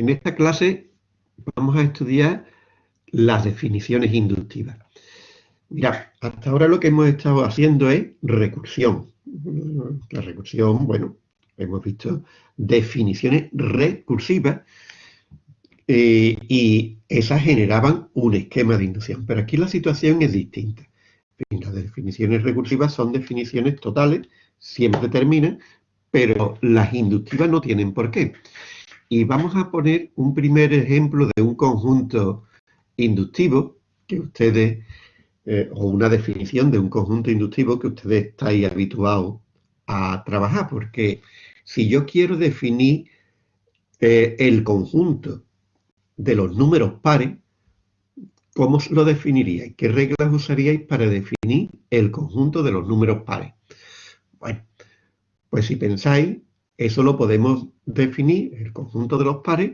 en esta clase vamos a estudiar las definiciones inductivas. Mirad, hasta ahora lo que hemos estado haciendo es recursión. La recursión, bueno, hemos visto definiciones recursivas eh, y esas generaban un esquema de inducción. Pero aquí la situación es distinta. Las definiciones recursivas son definiciones totales, siempre terminan, pero las inductivas no tienen por qué. Y vamos a poner un primer ejemplo de un conjunto inductivo que ustedes, eh, o una definición de un conjunto inductivo que ustedes estáis habituados a trabajar, porque si yo quiero definir eh, el conjunto de los números pares, ¿cómo lo definiríais? ¿Qué reglas usaríais para definir el conjunto de los números pares? Bueno, pues si pensáis, eso lo podemos definir, el conjunto de los pares,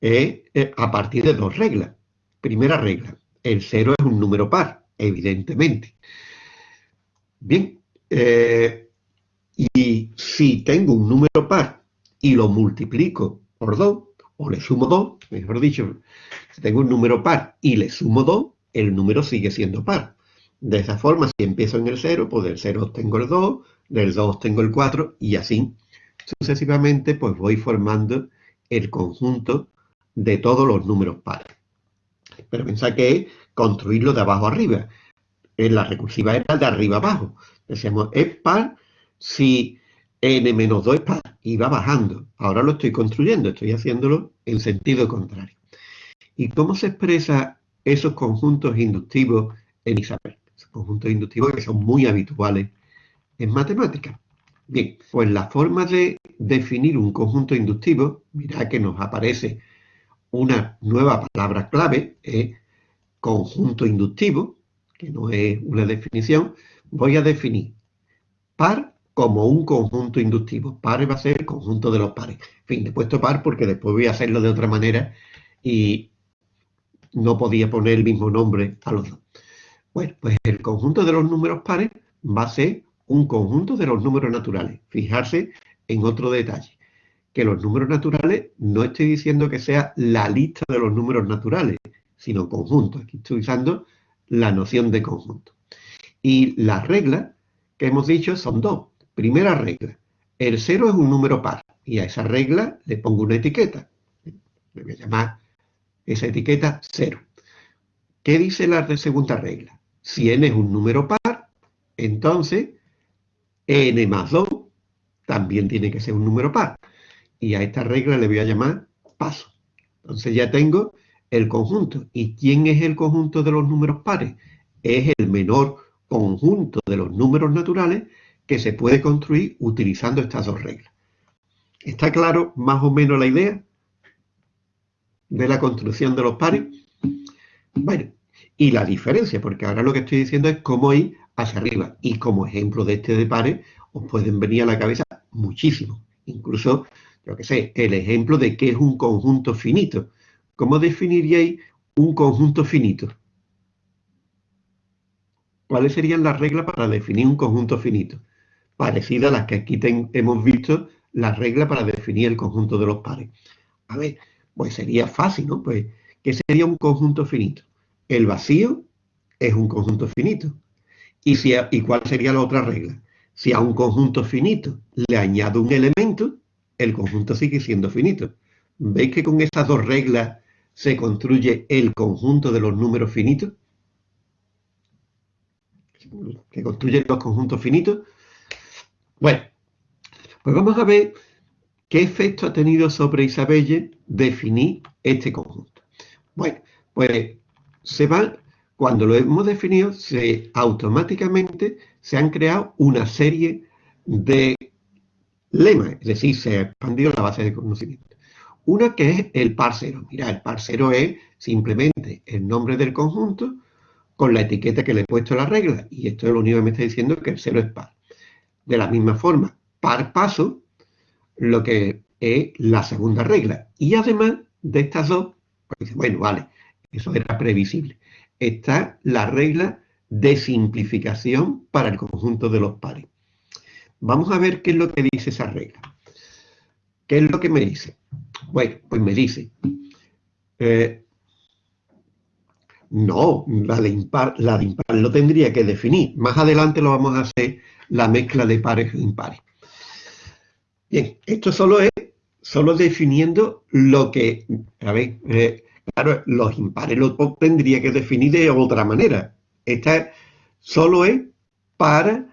eh, a partir de dos reglas. Primera regla, el cero es un número par, evidentemente. Bien, eh, y si tengo un número par y lo multiplico por 2, o le sumo 2, mejor dicho, si tengo un número par y le sumo 2, el número sigue siendo par. De esa forma, si empiezo en el 0, pues del 0 obtengo el 2, del 2 obtengo el 4 y así sucesivamente pues voy formando el conjunto de todos los números pares. Pero pensad que es construirlo de abajo arriba. En la recursiva era de arriba abajo. Decíamos, es par si n-2 es par. Y va bajando. Ahora lo estoy construyendo, estoy haciéndolo en sentido contrario. ¿Y cómo se expresa esos conjuntos inductivos en Isabel? Esos conjuntos inductivos que son muy habituales en matemáticas. Bien, pues la forma de definir un conjunto inductivo, mirad que nos aparece una nueva palabra clave, es conjunto inductivo, que no es una definición, voy a definir par como un conjunto inductivo. Par va a ser el conjunto de los pares. En fin, he puesto par porque después voy a hacerlo de otra manera y no podía poner el mismo nombre a los dos. Bueno, pues el conjunto de los números pares va a ser un conjunto de los números naturales. Fijarse en otro detalle que los números naturales no estoy diciendo que sea la lista de los números naturales, sino conjunto. Aquí estoy usando la noción de conjunto. Y las reglas que hemos dicho son dos. Primera regla, el cero es un número par y a esa regla le pongo una etiqueta. Le voy a llamar esa etiqueta cero. ¿Qué dice la segunda regla? Si n es un número par, entonces n más 2 también tiene que ser un número par y a esta regla le voy a llamar paso. Entonces ya tengo el conjunto. ¿Y quién es el conjunto de los números pares? Es el menor conjunto de los números naturales que se puede construir utilizando estas dos reglas. ¿Está claro más o menos la idea de la construcción de los pares? Bueno, y la diferencia, porque ahora lo que estoy diciendo es cómo ir hacia arriba. Y como ejemplo de este de pares, os pueden venir a la cabeza muchísimo. Incluso yo qué sé, el ejemplo de qué es un conjunto finito. ¿Cómo definiríais un conjunto finito? ¿Cuáles serían las reglas para definir un conjunto finito? Parecidas a las que aquí hemos visto, las reglas para definir el conjunto de los pares. A ver, pues sería fácil, ¿no? Pues, ¿qué sería un conjunto finito? El vacío es un conjunto finito. ¿Y, si ¿Y cuál sería la otra regla? Si a un conjunto finito le añado un elemento, el conjunto sigue siendo finito. ¿Veis que con estas dos reglas se construye el conjunto de los números finitos? Que construyen los conjuntos finitos. Bueno, pues vamos a ver qué efecto ha tenido sobre Isabelle definir este conjunto. Bueno, pues se va, cuando lo hemos definido, se automáticamente se han creado una serie de lema, es decir, se ha expandido la base de conocimiento. Una que es el par cero. Mira, el par cero es simplemente el nombre del conjunto con la etiqueta que le he puesto a la regla. Y esto es lo único que me está diciendo que el cero es par. De la misma forma, par paso, lo que es la segunda regla. Y además de estas dos, pues bueno, vale, eso era previsible. Está la regla de simplificación para el conjunto de los pares. Vamos a ver qué es lo que dice esa regla. ¿qué es lo que me dice? Bueno, pues me dice, eh, no, la de, impar, la de impar lo tendría que definir. Más adelante lo vamos a hacer la mezcla de pares e impares. Bien, esto solo es, solo definiendo lo que, a ver, eh, claro, los impares lo tendría que definir de otra manera. Esta solo es para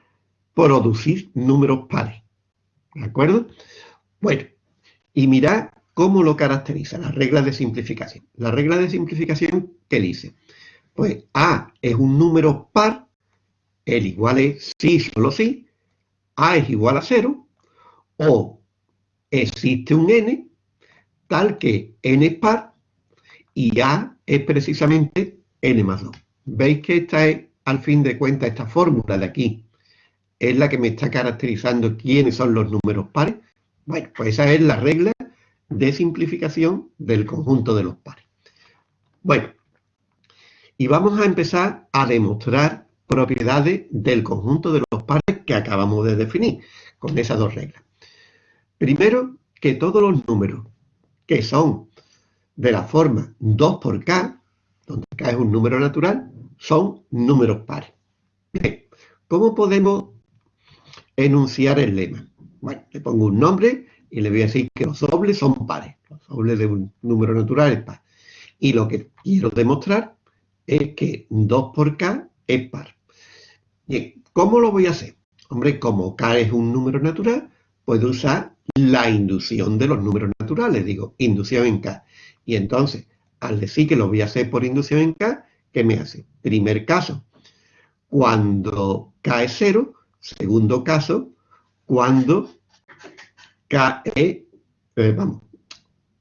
producir números pares. ¿De acuerdo? Bueno, y mirad cómo lo caracteriza la regla de simplificación. La regla de simplificación, ¿qué dice? Pues A es un número par, el igual es sí, solo sí, A es igual a cero, o existe un n, tal que n es par, y A es precisamente n más 2. ¿Veis que esta es, al fin de cuentas, esta fórmula de aquí, es la que me está caracterizando quiénes son los números pares? Bueno, pues esa es la regla de simplificación del conjunto de los pares. Bueno, y vamos a empezar a demostrar propiedades del conjunto de los pares que acabamos de definir con esas dos reglas. Primero, que todos los números que son de la forma 2 por k, donde k es un número natural, son números pares. Bien, ¿cómo podemos enunciar el lema? Bueno, le pongo un nombre y le voy a decir que los dobles son pares. Los dobles de un número natural es par. Y lo que quiero demostrar es que 2 por k es par. Bien, ¿cómo lo voy a hacer? Hombre, como k es un número natural, puedo usar la inducción de los números naturales. Digo, inducción en k. Y entonces, al decir que lo voy a hacer por inducción en k, ¿qué me hace? Primer caso, cuando k es 0. Segundo caso, cuando k es, eh, vamos,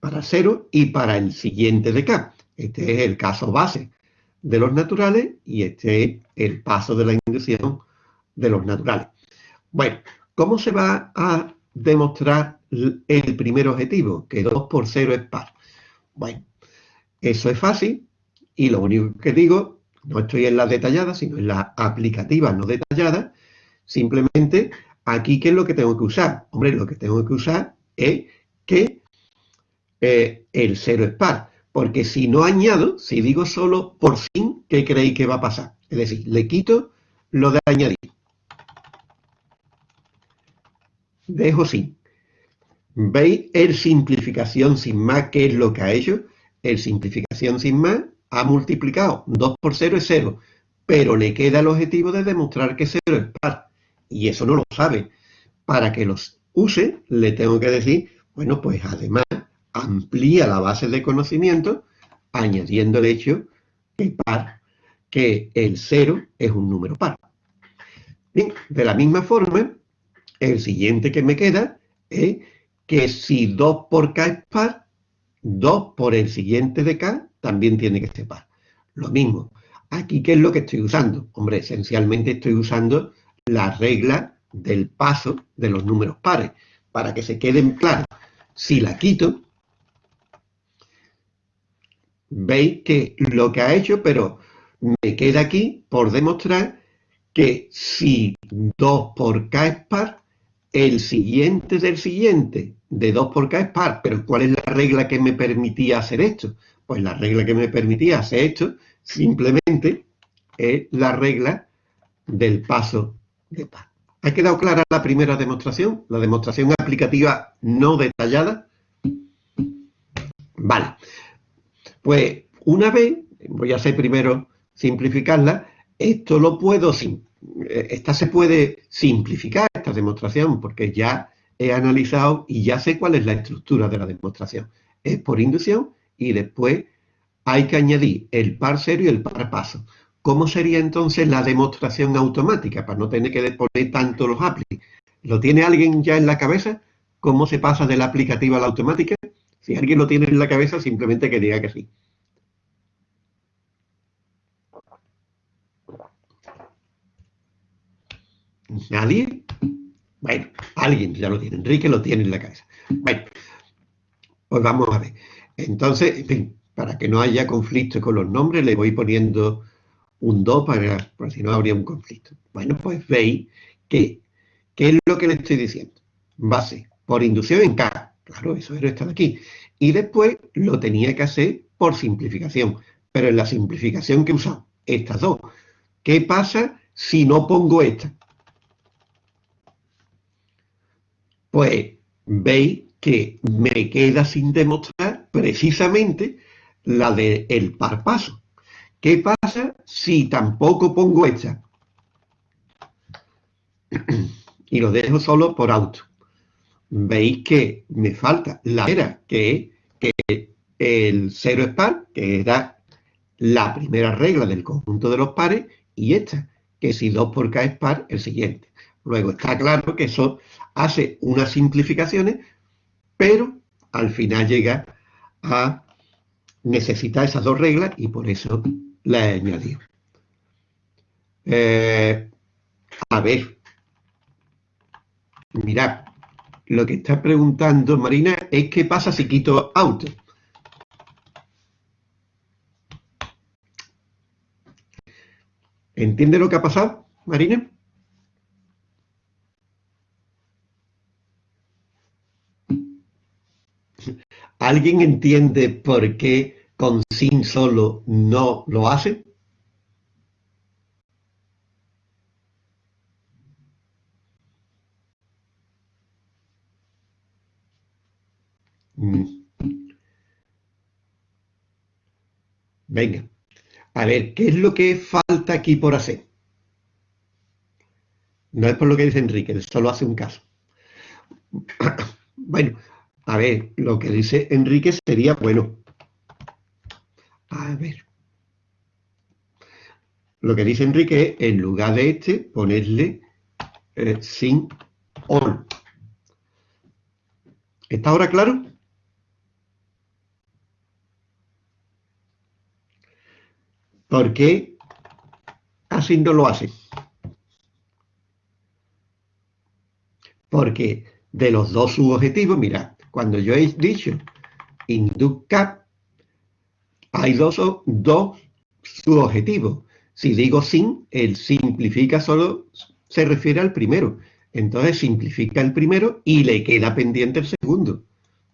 para 0 y para el siguiente de k. Este es el caso base de los naturales y este es el paso de la inducción de los naturales. Bueno, ¿cómo se va a demostrar el primer objetivo? Que 2 por 0 es par. Bueno, eso es fácil y lo único que digo, no estoy en la detallada, sino en la aplicativa no detallada, simplemente aquí, ¿qué es lo que tengo que usar? Hombre, lo que tengo que usar es que eh, el 0 es par. Porque si no añado, si digo solo por sin, ¿qué creéis que va a pasar? Es decir, le quito lo de añadir. Dejo sin. ¿Veis el simplificación sin más qué es lo que ha hecho? El simplificación sin más ha multiplicado 2 por 0 es 0, pero le queda el objetivo de demostrar que 0 es par. Y eso no lo sabe. Para que los use, le tengo que decir, bueno, pues además amplía la base de conocimiento añadiendo el hecho que, par, que el 0 es un número par. de la misma forma, el siguiente que me queda es que si 2 por k es par, 2 por el siguiente de k también tiene que ser par. Lo mismo. Aquí, ¿qué es lo que estoy usando? Hombre, esencialmente estoy usando la regla del paso de los números pares. Para que se queden claros, si la quito, veis que lo que ha hecho, pero me queda aquí por demostrar que si 2 por k es par, el siguiente del siguiente de 2 por k es par. Pero ¿cuál es la regla que me permitía hacer esto? Pues la regla que me permitía hacer esto simplemente es la regla del paso de par. ¿Ha quedado clara la primera demostración? La demostración aplicativa no detallada. Vale. Pues una vez, voy a hacer primero simplificarla, esto lo puedo, eh, esta se puede simplificar, esta demostración, porque ya he analizado y ya sé cuál es la estructura de la demostración. Es por inducción y después hay que añadir el par serio y el par paso. ¿Cómo sería entonces la demostración automática para no tener que poner tanto los aplis? ¿Lo tiene alguien ya en la cabeza? ¿Cómo se pasa de la aplicativa a la automática? Si alguien lo tiene en la cabeza, simplemente que diga que sí. ¿Nadie? Bueno, alguien ya lo tiene. Enrique lo tiene en la cabeza. Bueno, pues vamos a ver. Entonces, en fin, para que no haya conflicto con los nombres, le voy poniendo un 2 para, para si no habría un conflicto. Bueno, pues veis que, ¿qué es lo que le estoy diciendo? Base, por inducción en K, Claro, eso era esto de aquí. Y después lo tenía que hacer por simplificación. Pero en la simplificación que he usado, estas dos. ¿Qué pasa si no pongo esta? Pues veis que me queda sin demostrar precisamente la del el par paso. ¿Qué pasa si tampoco pongo esta? y lo dejo solo por auto. Veis que me falta la era, que es que el cero es par, que era la primera regla del conjunto de los pares, y esta, que si 2 por k es par, el siguiente. Luego está claro que eso hace unas simplificaciones, pero al final llega a necesitar esas dos reglas y por eso la he añadido. Eh, a ver, mirad, lo que está preguntando Marina es qué pasa si quito auto. ¿Entiende lo que ha pasado, Marina? ¿Alguien entiende por qué con sin solo no lo hace? Mm. Venga, a ver, ¿qué es lo que falta aquí por hacer? No es por lo que dice Enrique, solo hace un caso. bueno, a ver, lo que dice Enrique sería, bueno, a ver. Lo que dice Enrique es, en lugar de este, ponerle eh, sin all. ¿Está ahora claro? ¿Por qué así no lo hace? Porque de los dos subobjetivos, mira, cuando yo he dicho inducap, hay dos, dos subobjetivos. Si digo sin, el simplifica solo se refiere al primero. Entonces simplifica el primero y le queda pendiente el segundo.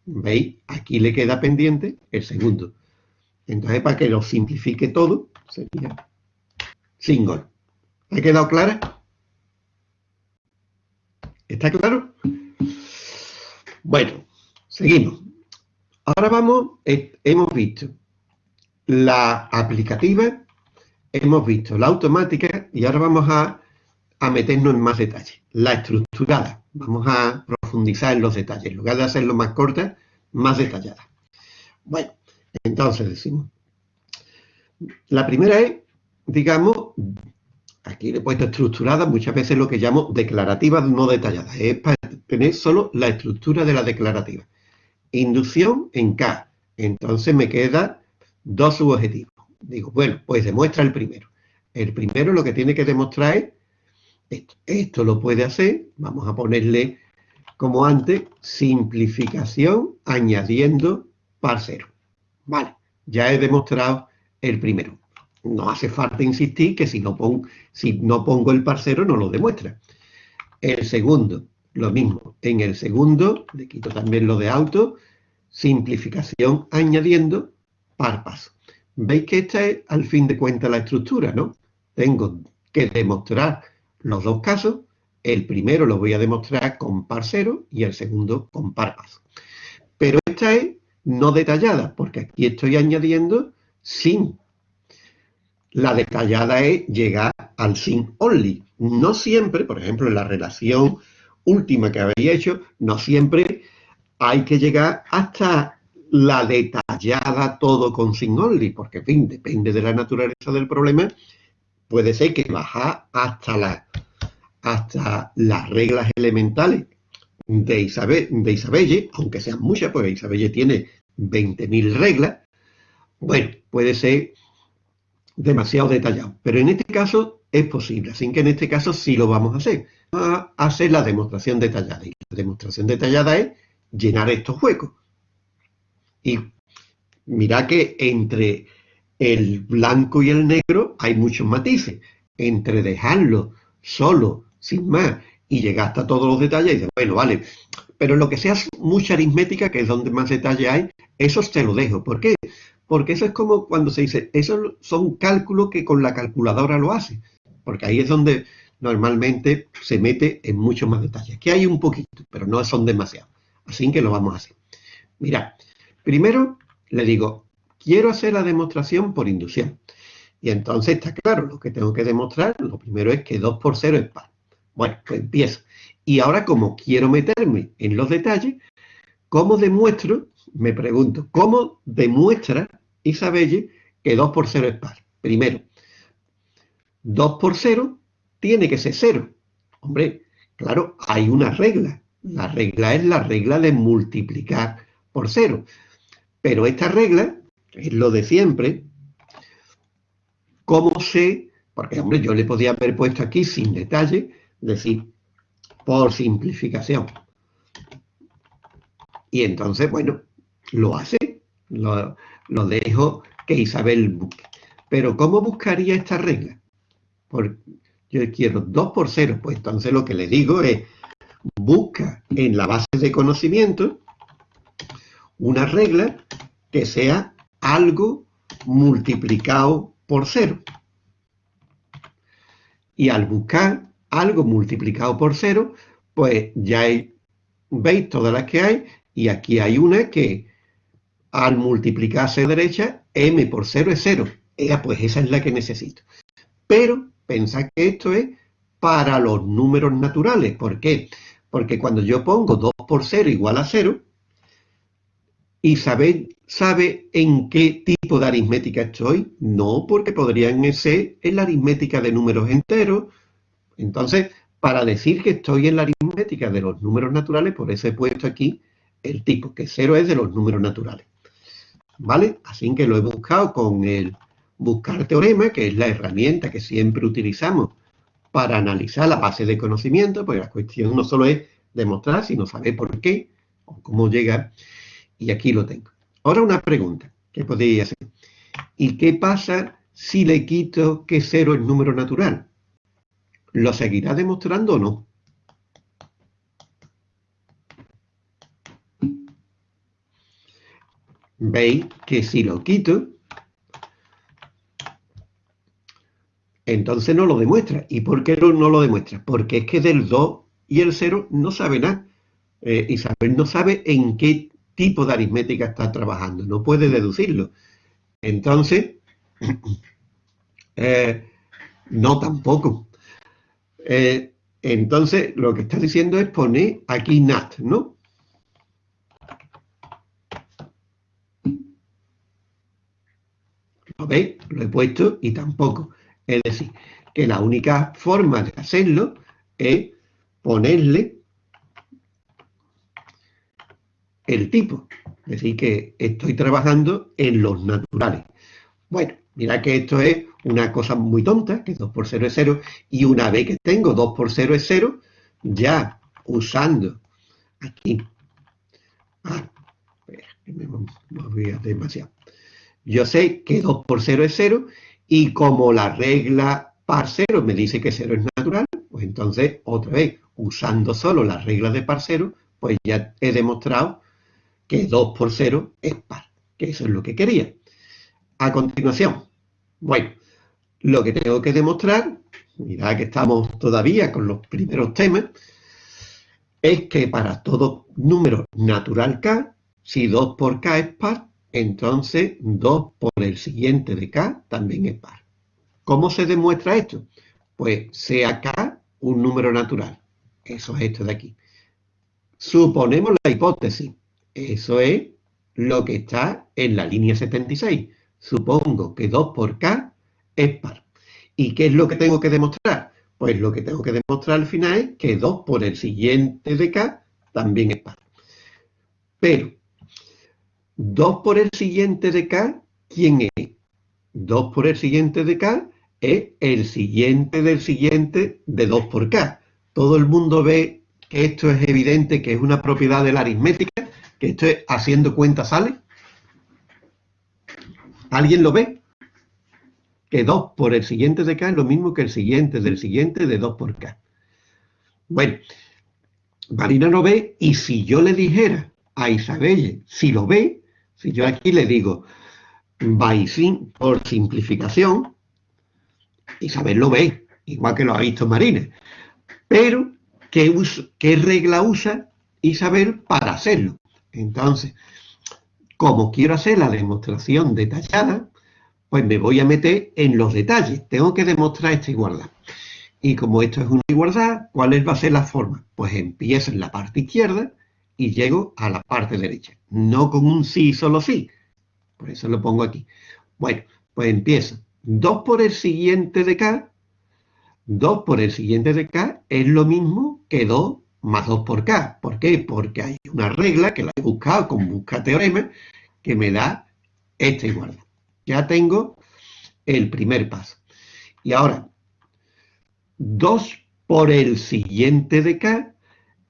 ¿Veis? Aquí le queda pendiente el segundo. Entonces, para que lo simplifique todo, sería single. ¿Ha quedado clara? ¿Está claro? Bueno, seguimos. Ahora vamos, hemos visto la aplicativa, hemos visto la automática y ahora vamos a, a meternos en más detalles. La estructurada, vamos a profundizar en los detalles, en lugar de hacerlo más corta, más detallada. Bueno, entonces decimos, la primera es, digamos, aquí le he puesto estructurada, muchas veces lo que llamo declarativa no detallada, es para tener solo la estructura de la declarativa. Inducción en K, entonces me queda dos subobjetivos. Digo, bueno, pues demuestra el primero. El primero lo que tiene que demostrar es esto. Esto lo puede hacer, vamos a ponerle como antes, simplificación añadiendo parcero. Vale, ya he demostrado el primero. No hace falta insistir que si no, si no pongo el parcero no lo demuestra. El segundo, lo mismo. En el segundo, le quito también lo de auto, simplificación añadiendo par paso. Veis que esta es al fin de cuentas la estructura, ¿no? Tengo que demostrar los dos casos. El primero lo voy a demostrar con parcero y el segundo con par paso. Pero esta es no detallada, porque aquí estoy añadiendo sin. La detallada es llegar al sin only. No siempre, por ejemplo, en la relación última que habéis hecho, no siempre hay que llegar hasta la detallada todo con sin only, porque, en fin, depende de la naturaleza del problema, puede ser que baja hasta, la, hasta las reglas elementales de Isabel, de Isabelle, aunque sean muchas, porque Isabelle tiene 20.000 reglas, bueno, puede ser demasiado detallado. Pero en este caso es posible, así que en este caso sí lo vamos a hacer. Vamos a hacer la demostración detallada. Y la demostración detallada es llenar estos huecos. Y mira que entre el blanco y el negro hay muchos matices. Entre dejarlo solo, sin más, y llegar hasta todos los detalles y decir, bueno, vale, pero lo que sea mucha aritmética, que es donde más detalle hay, eso te lo dejo. ¿Por qué? Porque eso es como cuando se dice, esos son cálculos que con la calculadora lo hace. Porque ahí es donde normalmente se mete en mucho más detalle. Aquí hay un poquito, pero no son demasiados. Así que lo vamos a hacer. Mira, primero le digo, quiero hacer la demostración por inducción. Y entonces está claro, lo que tengo que demostrar, lo primero es que 2 por 0 es par. Bueno, pues empiezo. Y ahora como quiero meterme en los detalles, ¿cómo demuestro? Me pregunto, ¿cómo demuestra Isabelle que 2 por 0 es par? Primero, 2 por 0 tiene que ser 0. Hombre, claro, hay una regla. La regla es la regla de multiplicar por 0. Pero esta regla es lo de siempre. ¿Cómo sé? Porque, hombre, yo le podía haber puesto aquí sin detalle, decir, por simplificación. Y entonces, bueno, lo hace, lo, dejo que Isabel busque. Pero ¿cómo buscaría esta regla? Yo quiero 2 por 0, pues entonces lo que le digo es, busca en la base de conocimiento una regla que sea algo multiplicado por 0. Y al buscar algo multiplicado por 0, pues ya veis todas las que hay, y aquí hay una que al multiplicarse a derecha, m por 0 es 0. pues esa es la que necesito. Pero pensad que esto es para los números naturales. ¿Por qué? Porque cuando yo pongo 2 por 0 igual a 0, Isabel sabe en qué tipo de aritmética estoy. No, porque podrían ser en la aritmética de números enteros. Entonces, para decir que estoy en la aritmética de los números naturales, por eso he puesto aquí el tipo, que 0 es de los números naturales. ¿Vale? Así que lo he buscado con el buscar teorema, que es la herramienta que siempre utilizamos para analizar la base de conocimiento, porque la cuestión no solo es demostrar, sino saber por qué o cómo llegar. Y aquí lo tengo. Ahora una pregunta que podría hacer. ¿Y qué pasa si le quito que 0 es número natural? ¿Lo seguirá demostrando o no? Veis que si lo quito, entonces no lo demuestra. ¿Y por qué no, lo demuestra? Porque es que del 2 y el 0 no sabe nada. Eh, Isabel no sabe en qué tipo de aritmética está trabajando, no puede deducirlo. Entonces, eh, no tampoco. Eh, entonces, lo que está diciendo es poner aquí NAT, ¿no? ¿Lo veis? Lo he puesto y tampoco. Es decir, que la única forma de hacerlo es ponerle el tipo. Es decir, que estoy trabajando en los naturales. Bueno, mira que esto es una cosa muy tonta, que 2 por 0 es 0, y una vez que tengo 2 por 0 es 0, ya usando aquí, ah, espera, me, voy a demasiado. Yo sé que 2 por 0 es 0, y como la regla par 0 me dice que 0 es natural, pues entonces, otra vez, usando solo las reglas de par 0, pues ya he demostrado que 2 por 0 es par, que eso es lo que quería. A continuación, bueno, lo que tengo que demostrar, mirad que estamos todavía con los primeros temas, es que para todo número natural k, si 2 por k es par, entonces 2 por el siguiente de k también es par. ¿Cómo se demuestra esto? Pues sea k un número natural. Eso es esto de aquí. Suponemos la hipótesis. Eso es lo que está en la línea 76. Supongo que 2 por k es par. ¿Y qué es lo que tengo que demostrar? Pues lo que tengo que demostrar al final es que 2 por el siguiente de k también es par. Pero, 2 por el siguiente de k, ¿quién es? 2 por el siguiente de k es el siguiente del siguiente de 2 por k. Todo el mundo ve que esto es evidente, que es una propiedad de la aritmética, que esto es haciendo cuenta sale? ¿Alguien lo ve? Que 2 por el siguiente de k es lo mismo que el siguiente del siguiente de 2 por k. Bueno, Marina no ve y si yo le dijera a Isabelle si lo ve, si yo aquí le digo by por simplificación, Isabel lo ve, igual que lo ha visto Marina. Pero, ¿qué, ¿qué regla usa Isabel para hacerlo? Entonces, como quiero hacer la demostración detallada, pues me voy a meter en los detalles. Tengo que demostrar esta igualdad. Y como esto es una igualdad, ¿cuál va a ser la forma? Pues empiezo en la parte izquierda y llego a la parte derecha. No con un sí, solo sí. Por eso lo pongo aquí. Bueno, pues empiezo. 2 por el siguiente de K. 2 por el siguiente de K es lo mismo que 2 más 2 por K. ¿Por qué? Porque hay una regla que la he buscado con busca teorema que me da esta igualdad. Ya tengo el primer paso. Y ahora, 2 por el siguiente de K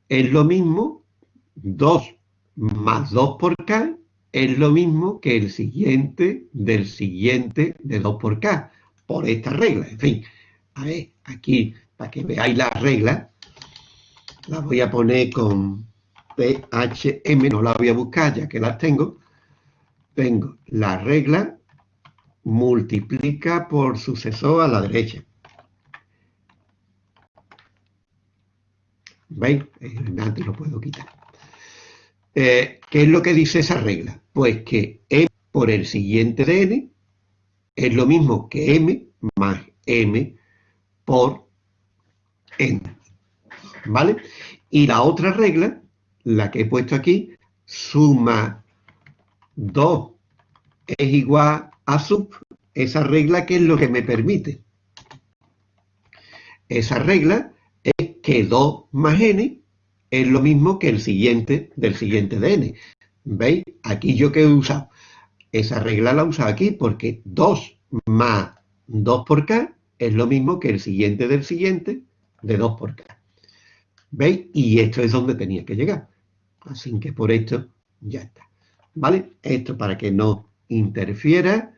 es lo mismo, 2 más 2 por K es lo mismo que el siguiente del siguiente de 2 por K, por esta regla. En fin, a ver, aquí, para que veáis la regla, la voy a poner con PHM, no la voy a buscar ya que las tengo. Tengo la regla multiplica por sucesor a la derecha. ¿Veis? Antes lo puedo quitar. Eh, ¿Qué es lo que dice esa regla? Pues que m por el siguiente de n es lo mismo que m más m por n. ¿Vale? Y la otra regla, la que he puesto aquí, suma 2 es igual a sub, esa regla que es lo que me permite. Esa regla es que 2 más n es lo mismo que el siguiente del siguiente de n. ¿Veis? Aquí yo que he usado. Esa regla la he usado aquí porque 2 más 2 por k es lo mismo que el siguiente del siguiente de 2 por k. ¿Veis? Y esto es donde tenía que llegar. Así que por esto ya está. ¿Vale? Esto para que no interfiera,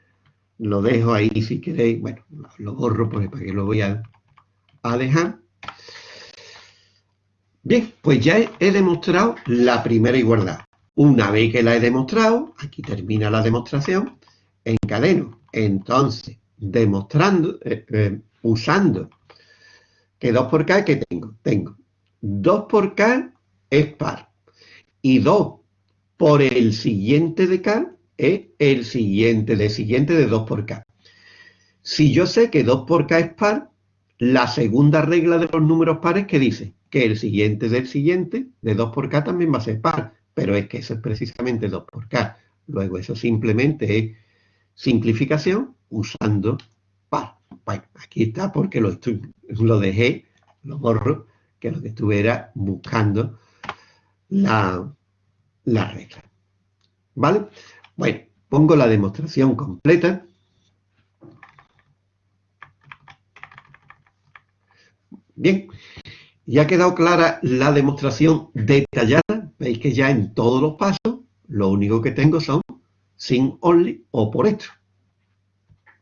lo dejo ahí si queréis. Bueno, lo borro porque para que lo voy a, a dejar. Bien, pues ya he, demostrado la primera igualdad. Una vez que la he demostrado, aquí termina la demostración, encadeno. Entonces, demostrando, eh, eh, usando que 2 por k, ¿qué tengo? Tengo 2 por k es par. Y 2 por el siguiente de k es el siguiente de siguiente de 2 por k. Si yo sé que 2 por k es par, la segunda regla de los números pares que dice que el siguiente del siguiente, de 2 por k, también va a ser par, pero es que eso es precisamente 2 por k. Luego eso simplemente es simplificación usando par. Bueno, aquí está porque lo, lo dejé, lo borro, que lo que estuviera buscando la, la regla. ¿Vale? Bueno, pongo la demostración completa. Bien, ya ha quedado clara la demostración detallada. Veis que ya en todos los pasos lo único que tengo son sin only o por esto.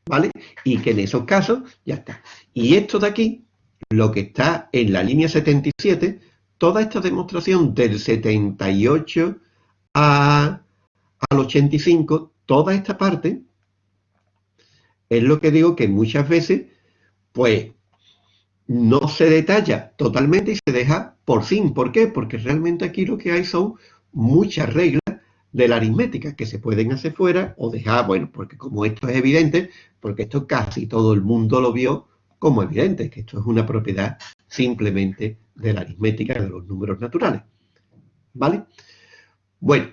¿Vale? Y que en esos casos ya está. Y esto de aquí, lo que está en la línea 77, toda esta demostración del 78 a, al 85, toda esta parte, es lo que digo que muchas veces, pues, no se detalla totalmente y se deja por fin. ¿Por qué? Porque realmente aquí lo que hay son muchas reglas de la aritmética que se pueden hacer fuera o dejar, bueno, porque como esto es evidente, porque esto casi todo el mundo lo vio como evidente, que esto es una propiedad simplemente de la aritmética de los números naturales. ¿Vale? Bueno,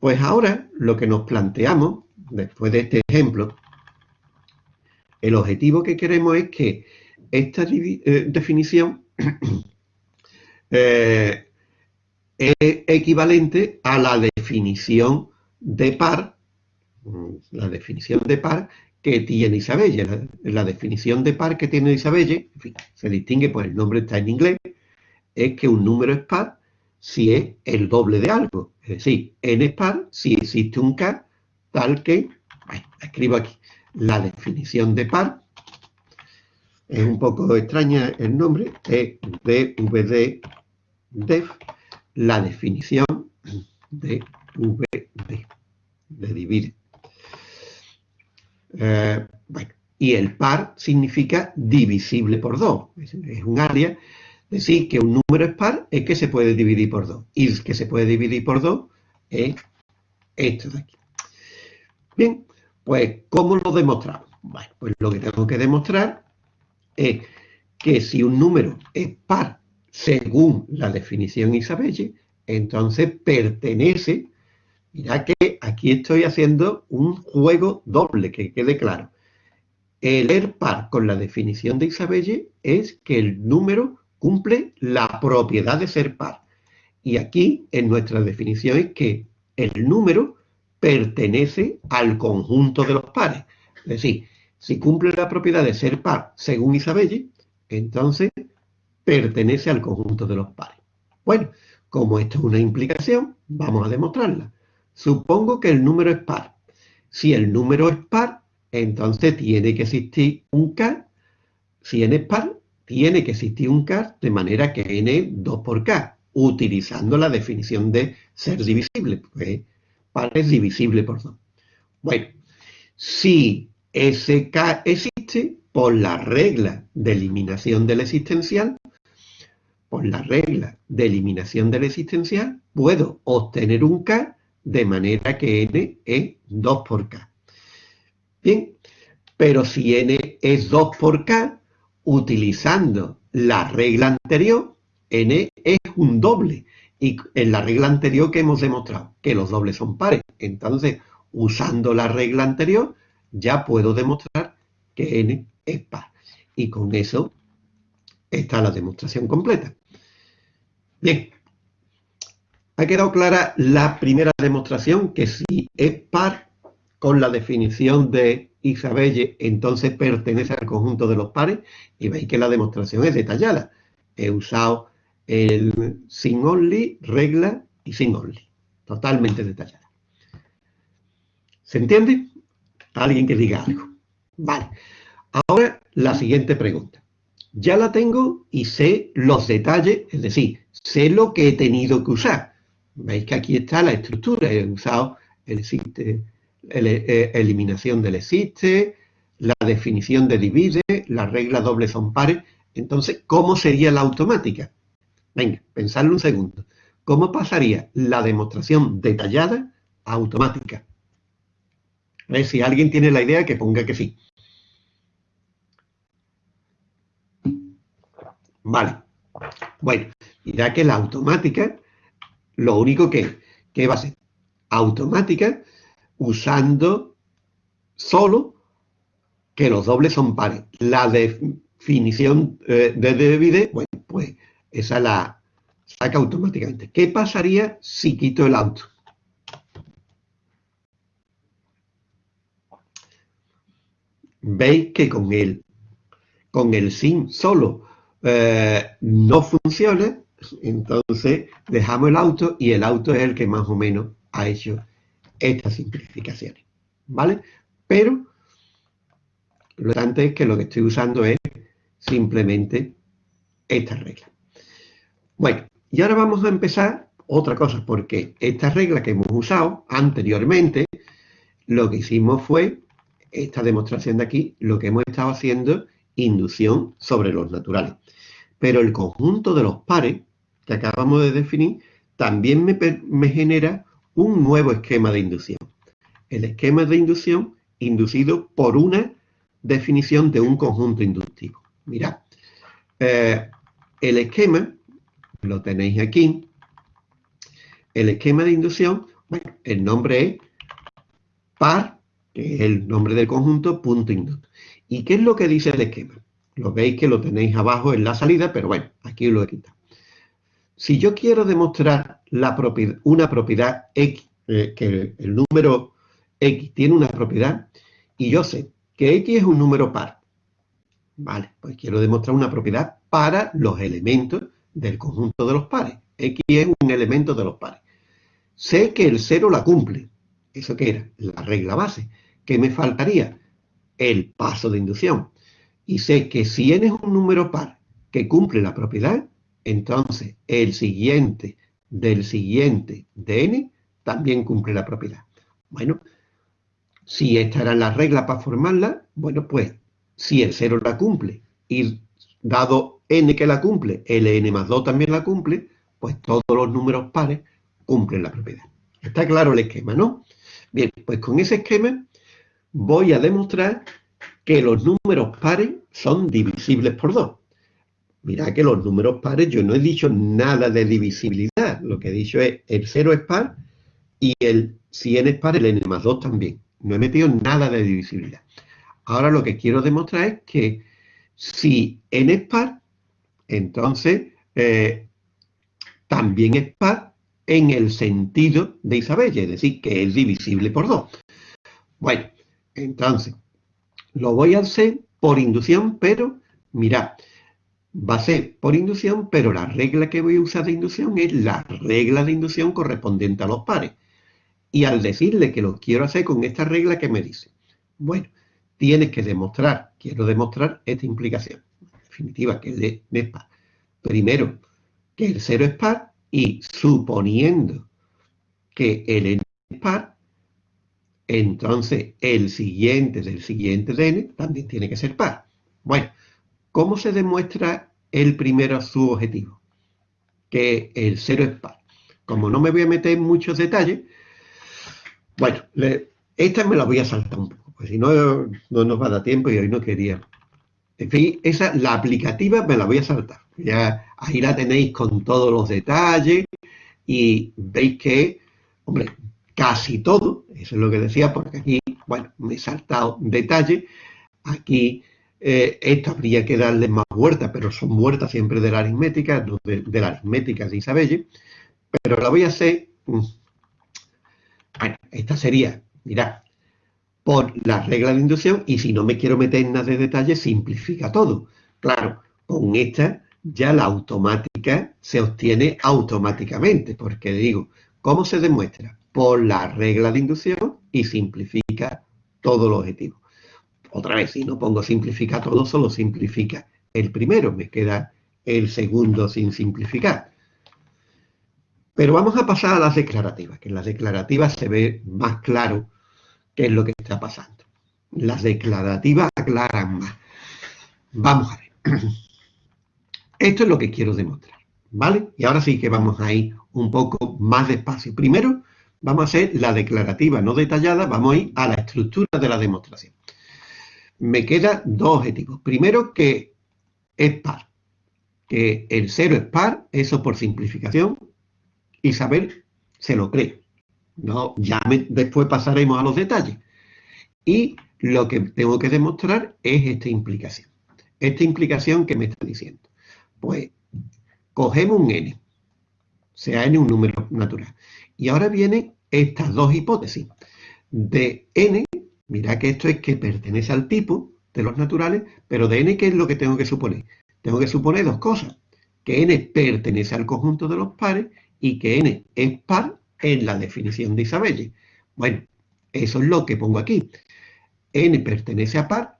pues ahora lo que nos planteamos, después de este ejemplo, el objetivo que queremos es que esta eh, definición eh, es equivalente a la definición de par, la definición de par que tiene Isabelle. La, definición de par que tiene Isabelle, se distingue, pues el nombre está en inglés, es que un número es par si es el doble de algo. Es decir, n es par si existe un k tal que, escribo aquí, la definición de par es un poco extraña el nombre, es DVD def la definición de VD, de divide. Eh, bueno, y el par significa divisible por 2. Es, un área. Decir que un número es par es que se puede dividir por 2. Y que se puede dividir por 2 es esto de aquí. Bien, pues, ¿cómo lo demostramos? Bueno, pues lo que tengo que demostrar es que si un número es par según la definición Isabelle, entonces pertenece, mira que aquí estoy haciendo un juego doble, que quede claro. El ser par con la definición de Isabelle es que el número cumple la propiedad de ser par. Y aquí en nuestra definición es que el número pertenece al conjunto de los pares. Es decir, si cumple la propiedad de ser par según Isabelle, entonces pertenece al conjunto de los pares. Bueno, como esto es una implicación, vamos a demostrarla. Supongo que el número es par. Si el número es par, entonces tiene que existir un K. Si n es par, tiene que existir un K de manera que n es 2 por K, utilizando la definición de ser divisible, porque par es divisible por 2. Bueno, si ese K existe, por la regla de eliminación del existencial, por la regla de eliminación del existencial, puedo obtener un K de manera que n es 2 por K. Bien, pero si n es 2 por K, utilizando la regla anterior, n es un doble. Y en la regla anterior que hemos demostrado, que los dobles son pares. Entonces, usando la regla anterior, ya puedo demostrar que n es par. Y con eso está la demostración completa. Bien, ha quedado clara la primera demostración, que si es par con la definición de Isabelle, entonces pertenece al conjunto de los pares, y veis que la demostración es detallada. He usado el sin only, regla y sin only, totalmente detallada. ¿Se entiende? Alguien que diga algo. Vale. Ahora la siguiente pregunta. Ya la tengo y sé los detalles, es decir, sé lo que he tenido que usar. Veis que aquí está la estructura. He usado el existe, eh, eliminación del existe, la definición de divide, la regla doble son pares. Entonces, ¿cómo sería la automática? Venga, pensadlo un segundo. ¿Cómo pasaría la demostración detallada a automática? A ver si alguien tiene la idea que ponga que sí. Vale. Bueno, dirá que la automática, lo único que, que va a ser automática usando solo que los dobles son pares. La definición eh, de divide, bueno, pues esa la saca automáticamente. ¿Qué pasaría si quito el auto? Veis que con el, con el sin solo eh, no funciona, entonces dejamos el auto y el auto es el que más o menos ha hecho estas simplificaciones, ¿vale? Pero lo importante es que lo que estoy usando es simplemente esta regla. Bueno, y ahora vamos a empezar otra cosa, porque esta regla que hemos usado anteriormente, lo que hicimos fue, esta demostración de aquí, lo que hemos estado haciendo inducción sobre los naturales. Pero el conjunto de los pares que acabamos de definir también me, genera un nuevo esquema de inducción. El esquema de inducción inducido por una definición de un conjunto inductivo. Mirad, eh, el esquema, lo tenéis aquí, el esquema de inducción, bueno, el nombre es par, el nombre del conjunto, punto inducto. ¿Y qué es lo que dice el esquema? Lo veis que lo tenéis abajo en la salida, pero bueno, aquí lo he quitado. Si yo quiero demostrar una propiedad X, eh, que el número X tiene una propiedad, y yo sé que X es un número par, vale, pues quiero demostrar una propiedad para los elementos del conjunto de los pares. X es un elemento de los pares. Sé que el cero la cumple. ¿Eso qué era? La regla base. ¿Qué me faltaría? el paso de inducción. Y sé que si n es un número par que cumple la propiedad, entonces el siguiente del siguiente de n también cumple la propiedad. Bueno, si esta era la regla para formarla, bueno, pues si el 0 la cumple y dado n que la cumple, ln más 2 también la cumple, pues todos los números pares cumplen la propiedad. Está claro el esquema, ¿no? Bien, pues con ese esquema voy a demostrar que los números pares son divisibles por 2. Mira que los números pares, yo no he dicho nada de divisibilidad. Lo que he dicho es el 0 es par y el si n es par, el n más 2 también. No he metido nada de divisibilidad. Ahora lo que quiero demostrar es que si n es par, entonces eh, también es par en el sentido de Isabel, es decir, que es divisible por 2. Bueno, entonces, lo voy a hacer por inducción, pero mirad, va a ser por inducción, pero la regla que voy a usar de inducción es la regla de inducción correspondiente a los pares. Y al decirle que lo quiero hacer con esta regla, ¿qué me dice? Bueno, tienes que demostrar, quiero demostrar esta implicación. En definitiva, que el es par. Primero, que el 0 es par y suponiendo que el n es par, entonces el siguiente del siguiente de n también tiene que ser par. Bueno, ¿cómo se demuestra el primero su objetivo? Que el 0 es par. Como no me voy a meter en muchos detalles, bueno, esta me la voy a saltar un poco, porque si no, no nos va a dar tiempo y hoy no quería. En fin, esa, la aplicativa me la voy a saltar. Ya ahí la tenéis con todos los detalles y veis que, hombre, casi todo, eso es lo que decía, porque aquí, bueno, me he saltado detalles. Aquí eh, esto habría que darle más vueltas, pero son vueltas siempre de la aritmética, de, de la aritmética de Isabelle. Pero la voy a hacer mm, bueno, esta sería, mirad, por la regla de inducción y si no me quiero meter en nada de detalle, simplifica todo. Claro, con esta ya la automática se obtiene automáticamente, porque digo, ¿cómo se demuestra? Por la regla de inducción y simplifica todo el objetivo. Otra vez, si no pongo simplifica todo, solo simplifica el primero, me queda el segundo sin simplificar. Pero vamos a pasar a las declarativas, que en las declarativas se ve más claro qué es lo que está pasando. Las declarativas aclaran más. Vamos a ver. Esto es lo que quiero demostrar, ¿vale? Y ahora sí que vamos a ir un poco más despacio. Primero, vamos a hacer la declarativa no detallada, vamos a ir a la estructura de la demostración. Me quedan dos objetivos. Primero, que es par, que el cero es par, eso por simplificación, Isabel se lo cree. No, ya después pasaremos a los detalles. Y lo que tengo que demostrar es esta implicación. Esta implicación que me está diciendo. Pues cogemos un n, sea n un número natural. Y ahora vienen estas dos hipótesis. De n, mira que esto es que pertenece al tipo de los naturales, pero de n, ¿qué es lo que tengo que suponer? Tengo que suponer dos cosas. Que n pertenece al conjunto de los pares y que n es par en la definición de Isabelle. Bueno, eso es lo que pongo aquí. n pertenece a par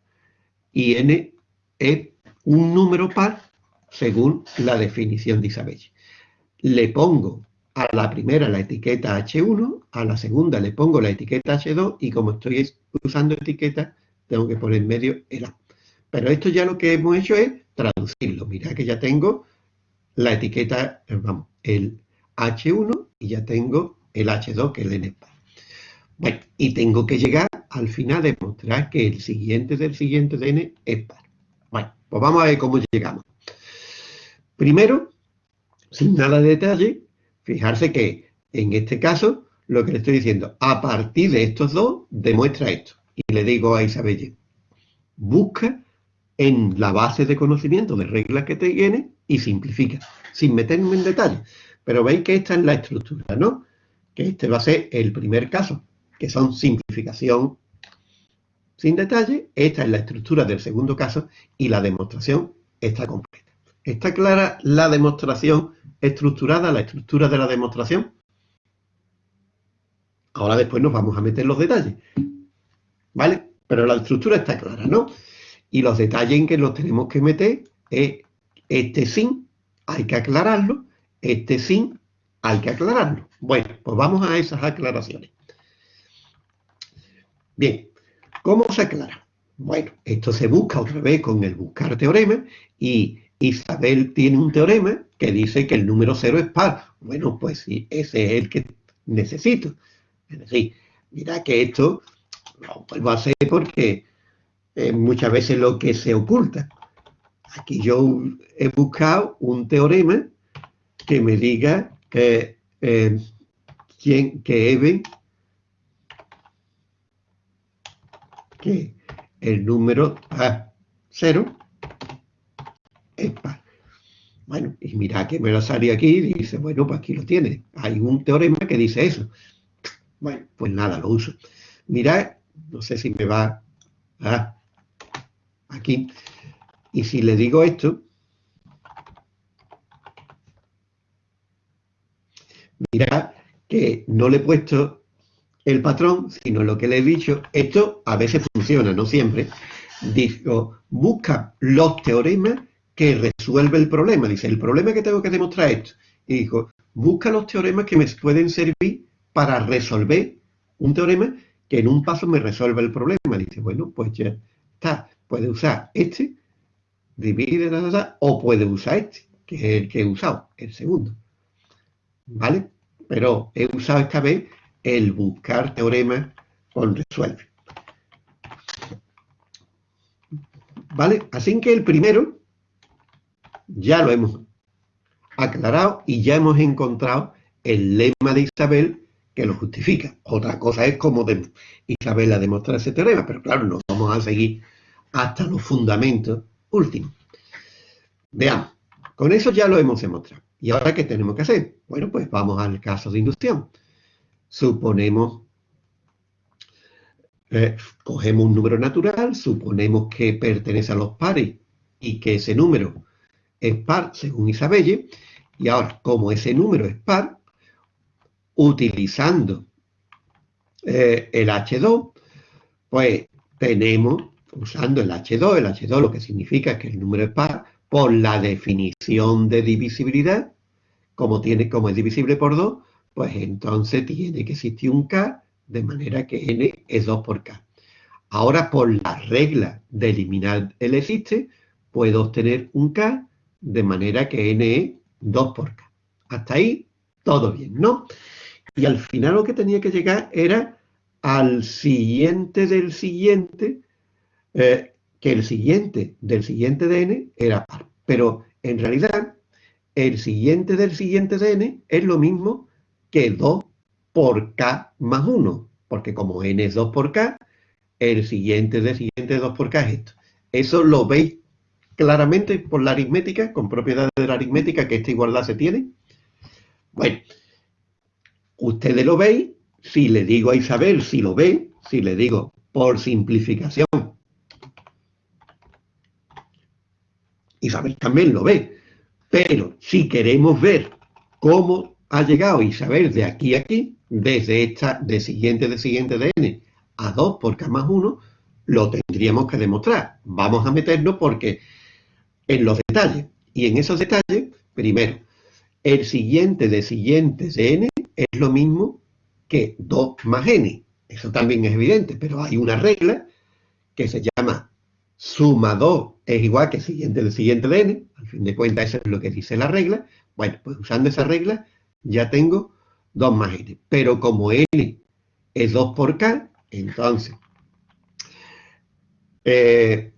y n es un número par según la definición de Isabelle. Le pongo a la primera la etiqueta H1, a la segunda le pongo la etiqueta H2 y como estoy usando etiqueta, tengo que poner en medio el A. Pero esto ya lo que hemos hecho es traducirlo. Mira que ya tengo la etiqueta, vamos, el H1 y ya tengo el H2 que es el N par. Bueno, y tengo que llegar al final de demostrar que el siguiente del siguiente de N es par. Bueno, pues vamos a ver cómo llegamos. Primero, sin nada de detalle, fijarse que en este caso lo que le estoy diciendo, a partir de estos dos, demuestra esto. Y le digo a Isabelle, busca en la base de conocimiento de reglas que te tiene y simplifica, sin meterme en detalle. Pero veis que esta es la estructura, ¿no? Que este va a ser el primer caso, que son simplificación sin detalle. Esta es la estructura del segundo caso y la demostración está completa. ¿Está clara la demostración estructurada, la estructura de la demostración? Ahora después nos vamos a meter los detalles. ¿Vale? Pero la estructura está clara, ¿no? Y los detalles en que los tenemos que meter es este sin hay que aclararlo, este sin hay que aclararlo. Bueno, pues vamos a esas aclaraciones. Bien, ¿cómo se aclara? Bueno, esto se busca otra vez con el buscar teorema y Isabel tiene un teorema que dice que el número cero es par. Bueno, pues sí, ese es el que necesito. Es decir, mira que esto lo vuelvo a hacer porque eh, muchas veces lo que se oculta. Aquí yo he buscado un teorema que me diga que, eh, quién, que Eben, que el número a 0 Bueno, y mira que me lo sale aquí y dice, bueno, pues aquí lo tiene. Hay un teorema que dice eso. Bueno, pues nada, lo uso. Mira, no sé si me va a aquí. Y si le digo esto, mira que no le he puesto el patrón, sino lo que le he dicho. Esto a veces funciona, no siempre. Digo, busca los teoremas que resuelve el problema. Dice, el problema que tengo que demostrar es esto. Y dijo, busca los teoremas que me pueden servir para resolver un teorema que en un paso me resuelve el problema. Dice, bueno, pues ya está. Puede usar este, divide, o puede usar este, que es el que he usado, el segundo. ¿Vale? Pero he usado esta vez el buscar teoremas con resuelve. ¿Vale? Así que el primero ya lo hemos aclarado y ya hemos encontrado el lema de Isabel que lo justifica. Otra cosa es cómo Isabel ha demostrado ese teorema, pero claro, no vamos a seguir hasta los fundamentos últimos. Veamos, con eso ya lo hemos demostrado. ¿Y ahora qué tenemos que hacer? Bueno, pues vamos al caso de inducción. Suponemos, eh, cogemos un número natural, suponemos que pertenece a los pares y que ese número es par según Isabelle, y ahora, como ese número es par, utilizando eh, el H2, pues tenemos, usando el H2, el H2 lo que significa es que el número es par, por la definición de divisibilidad, como, tiene, como es divisible por 2, pues entonces tiene que existir un K, de manera que N es 2 por K. Ahora, por la regla de eliminar el existe, puedo obtener un K de manera que n es 2 por k. Hasta ahí, todo bien, ¿no? Y al final lo que tenía que llegar era al siguiente del siguiente, eh, que el siguiente del siguiente de n era par. Pero en realidad, el siguiente del siguiente de n es lo mismo que 2 por k más 1, porque como n es 2 por k, el siguiente del siguiente de 2 por k es esto. Eso lo veis claramente por la aritmética, con propiedades de la aritmética, que esta igualdad se tiene. Bueno, ustedes lo veis, si le digo a Isabel, si lo ve, si le digo por simplificación, Isabel también lo ve. Pero si queremos ver cómo ha llegado Isabel de aquí a aquí, desde esta de siguiente de siguiente de n a 2 por k más 1, lo tendríamos que demostrar. Vamos a meternos porque en los detalles. Y en esos detalles, primero, el siguiente de siguiente de n es lo mismo que 2 más n. Eso también es evidente, pero hay una regla que se llama suma 2 es igual que siguiente de siguiente de n. Al fin de cuentas, eso es lo que dice la regla. Bueno, pues usando esa regla ya tengo 2 más n. Pero como n es 2 por k, entonces eh,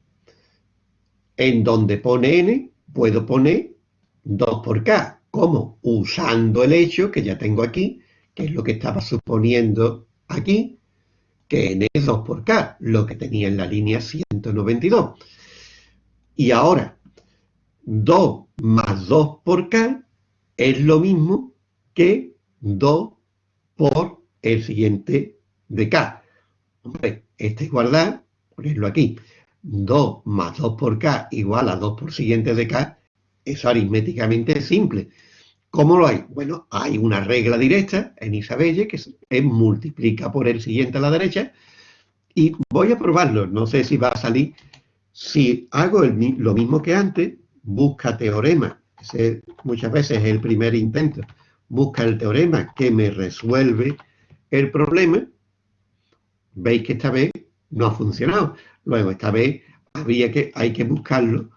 en donde pone n, puedo poner 2 por k. ¿Cómo? Usando el hecho que ya tengo aquí, que es lo que estaba suponiendo aquí, que n es 2 por k, lo que tenía en la línea 192. Y ahora, 2 más 2 por k es lo mismo que 2 por el siguiente de k. Hombre, esta igualdad, ponerlo aquí, 2 más 2 por k igual a 2 por siguiente de k, eso aritméticamente es simple. ¿Cómo lo hay? Bueno, hay una regla directa en Isabelle que es, multiplica por el siguiente a la derecha y voy a probarlo, no sé si va a salir. Si hago lo mismo que antes, busca teorema ese muchas veces es el primer intento, busca el teorema que me resuelve el problema, veis que esta vez no ha funcionado. Luego, esta vez habría que, hay que buscarlo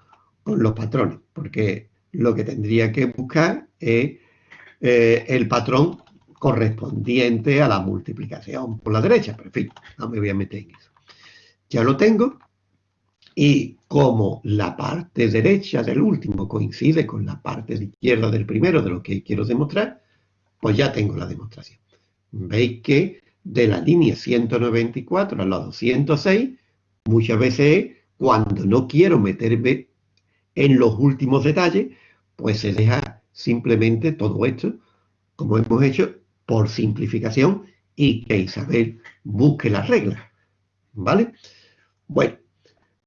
con los patrones, porque lo que tendría que buscar es eh, el patrón correspondiente a la multiplicación por la derecha. Pero en fin, no me voy a meter en eso. Ya lo tengo. Y como la parte derecha del último coincide con la parte izquierda del primero de lo que quiero demostrar, pues ya tengo la demostración. Veis que de la línea 194 a la 206, muchas veces cuando no quiero meterme en los últimos detalles, pues se deja simplemente todo esto, como hemos hecho, por simplificación y que Isabel busque las reglas. ¿Vale? Bueno,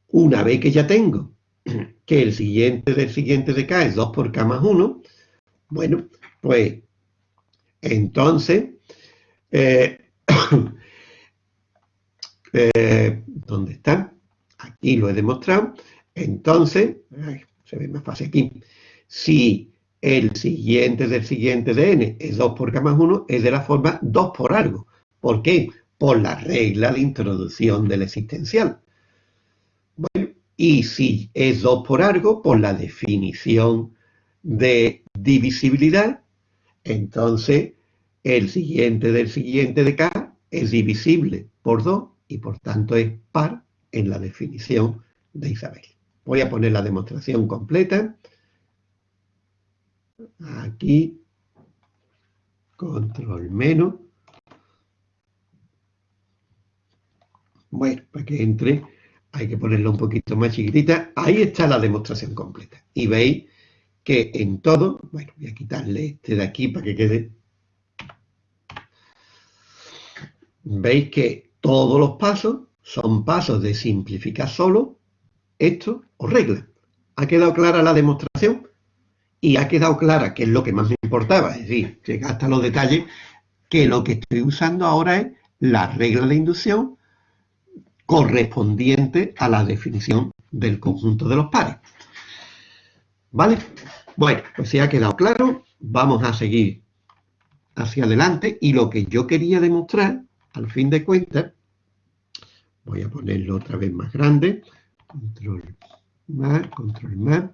una vez que ya tengo que el siguiente del siguiente de K es 2 por K más 1, bueno, pues entonces, eh, eh, ¿dónde está? Aquí lo he demostrado. Entonces, se ve más fácil aquí. Si el siguiente del siguiente de n es 2 por k más 1, es de la forma 2 por algo. ¿Por qué? Por la regla de introducción del existencial. Bueno, y si es 2 por algo, por la definición de divisibilidad, entonces el siguiente del siguiente de k es divisible por 2 y por tanto es par en la definición de Isabel. Voy a poner la demostración completa. Aquí, control menos. Bueno, para que entre hay que ponerlo un poquito más chiquitita. Ahí está la demostración completa. Y veis que en todo, bueno, voy a quitarle este de aquí para que quede. Veis que todos los pasos son pasos de simplificar solo esto o regla. ¿Ha quedado clara la demostración? y ha quedado clara que es lo que más me importaba, es decir, llegar hasta los detalles, que lo que estoy usando ahora es la regla de inducción correspondiente a la definición del conjunto de los pares. ¿Vale? Bueno, pues si ha quedado claro, vamos a seguir hacia adelante y lo que yo quería demostrar, al fin de cuentas, voy a ponerlo otra vez más grande, control más, control más,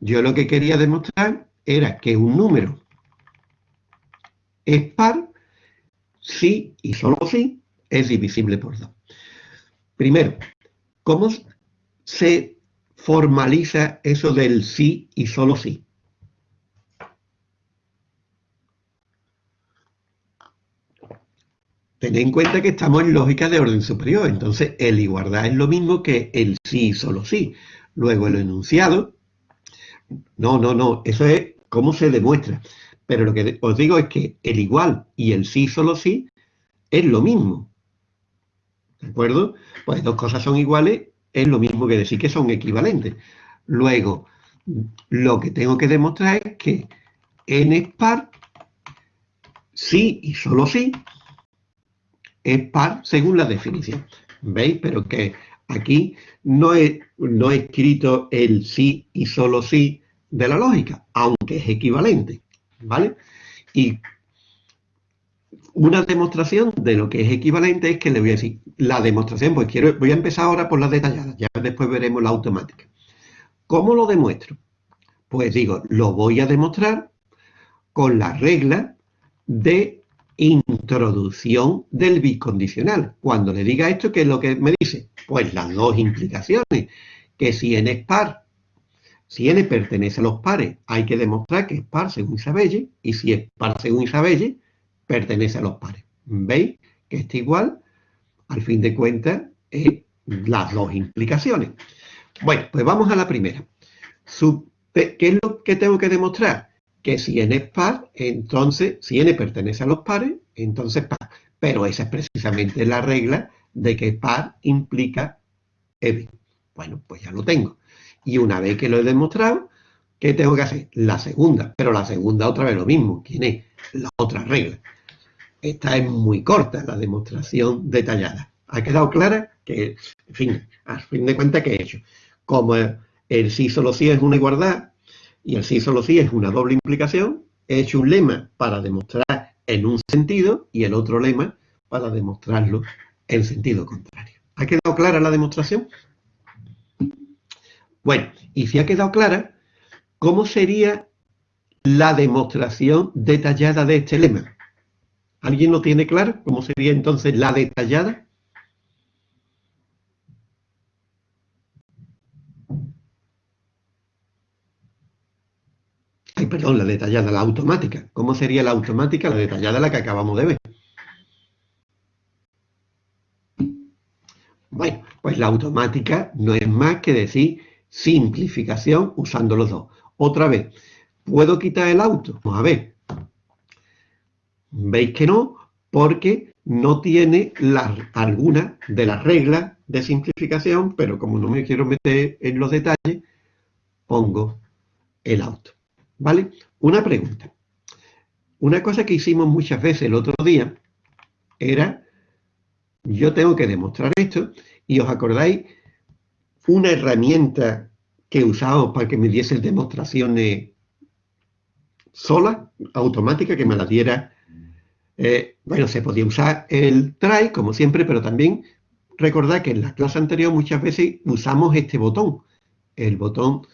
yo lo que quería demostrar era que un número es par si y solo si es divisible por 2. Primero, ¿cómo se formaliza eso del sí y solo sí? Tened en cuenta que estamos en lógica de orden superior, entonces el igualdad es lo mismo que el sí solo sí. Luego el enunciado no, no, no, eso es cómo se demuestra. Pero lo que os digo es que el igual y el sí solo sí es lo mismo. ¿De acuerdo? Pues dos cosas son iguales, es lo mismo que decir que son equivalentes. Luego, lo que tengo que demostrar es que n es par, sí y solo sí, es par según la definición. ¿Veis? Pero que Aquí no he, no escrito el sí y solo sí de la lógica, aunque es equivalente, ¿vale? Y una demostración de lo que es equivalente es que le voy a decir, la demostración, pues quiero, voy a empezar ahora por las detalladas, ya después veremos la automática. ¿Cómo lo demuestro? Pues digo, lo voy a demostrar con la regla de introducción del bicondicional. Cuando le diga esto, ¿qué es lo que me dice? Pues las dos implicaciones, que si n es par, si n pertenece a los pares, hay que demostrar que es par según Isabelle, y si es par según Isabelle, pertenece a los pares. ¿Veis? Que está igual, al fin de cuentas, las dos implicaciones. Bueno, pues vamos a la primera. ¿Qué es lo que tengo que demostrar? que si n es par, entonces, si n pertenece a los pares, entonces par. Pero esa es precisamente la regla de que par implica EB. Bueno, pues ya lo tengo. Y una vez que lo he demostrado, ¿qué tengo que hacer? La segunda. Pero la segunda otra vez lo mismo. ¿Quién es? La otra regla. Esta es muy corta, la demostración detallada. ¿Ha quedado clara? Que, en fin, a fin de cuentas, ¿qué he hecho? Como el sí solo sí es una igualdad, y el sí solo sí es una doble implicación, he hecho un lema para demostrar en un sentido y el otro lema para demostrarlo en sentido contrario. ¿Ha quedado clara la demostración? Bueno, y si ha quedado clara, ¿cómo sería la demostración detallada de este lema? ¿Alguien lo tiene claro? ¿Cómo sería entonces la detallada? Perdón, la detallada, la automática. ¿Cómo sería la automática? La detallada, la que acabamos de ver. Bueno, pues la automática no es más que decir simplificación usando los dos. Otra vez, ¿puedo quitar el auto? Vamos a ver. ¿Veis que no? Porque no tiene alguna de las reglas de simplificación, pero como no me quiero meter en los detalles, pongo el auto. ¿Vale? Una pregunta. Una cosa que hicimos muchas veces el otro día era, yo tengo que demostrar esto, y os acordáis, una herramienta que usábamos para que me diese demostraciones solas, automáticas, que me la diera, eh, bueno, se podía usar el try, como siempre, pero también recordad que en la clase anterior muchas veces usamos este botón, el botón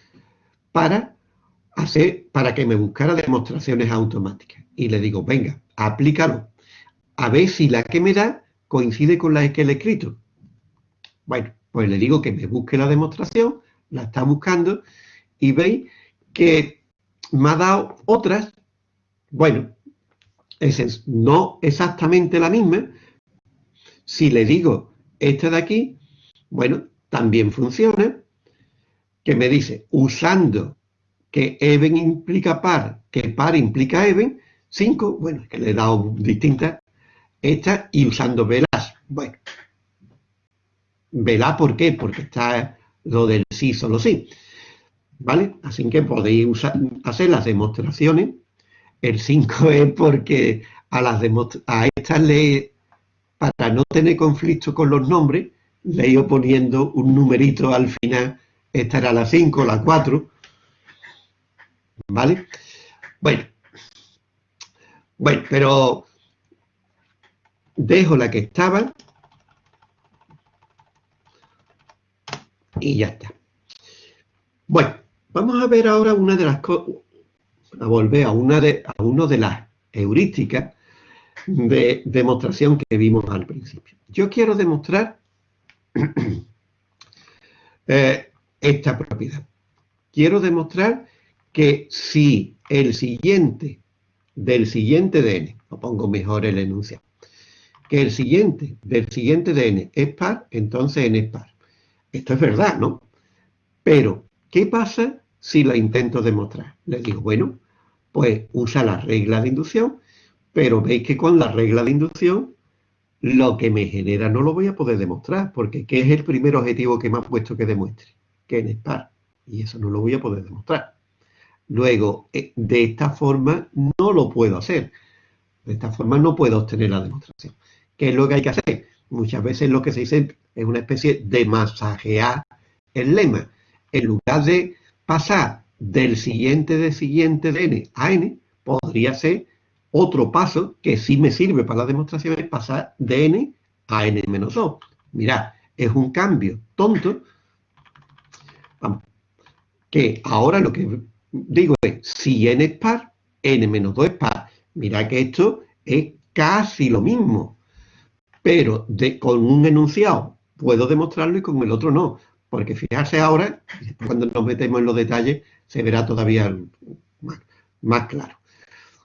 para hacer para que me buscara demostraciones automáticas. Y le digo, venga, aplícalo. A ver si la que me da coincide con la que le he escrito. Bueno, pues le digo que me busque la demostración, la está buscando, y veis que me ha dado otras, bueno, es no exactamente la misma. Si le digo esta de aquí, bueno, también funciona, que me dice, usando que even implica par, que par implica even, 5, bueno, es que le he dado distintas, estas, y usando velas. Bueno, velá, ¿por qué? Porque está lo del sí, solo sí. ¿Vale? Así que podéis usar, hacer las demostraciones. El 5 es porque a, las a estas le, para no tener conflicto con los nombres, le he ido poniendo un numerito al final. Esta era la 5, la 4, ¿Vale? Bueno. Bueno, pero dejo la que estaba y ya está. Bueno, vamos a ver ahora una de las cosas, a volver a una de, a uno de las heurísticas de demostración que vimos al principio. Yo quiero demostrar eh, esta propiedad. Quiero demostrar que si el siguiente del siguiente de n, lo pongo mejor el enunciado, que el siguiente del siguiente de n es par, entonces n es par. Esto es verdad, ¿no? Pero, ¿qué pasa si lo intento demostrar? Le digo, bueno, pues usa la regla de inducción, pero veis que con la regla de inducción lo que me genera no lo voy a poder demostrar, porque ¿qué es el primer objetivo que me ha puesto que demuestre? Que n es par. Y eso no lo voy a poder demostrar. Luego, eh, de esta forma no lo puedo hacer. De esta forma no puedo obtener la demostración. ¿Qué es lo que hay que hacer? Muchas veces lo que se dice es una especie de masajear el lema. En lugar de pasar del siguiente de siguiente de n a n, podría ser otro paso que sí me sirve para la demostración, es pasar de n a n menos 2. Mirad, es un cambio tonto, que ahora lo que digo si n es par, n menos 2 es par. Mira que esto es casi lo mismo, pero de, con un enunciado puedo demostrarlo y con el otro no. Porque fijarse ahora, cuando nos metemos en los detalles, se verá todavía más claro.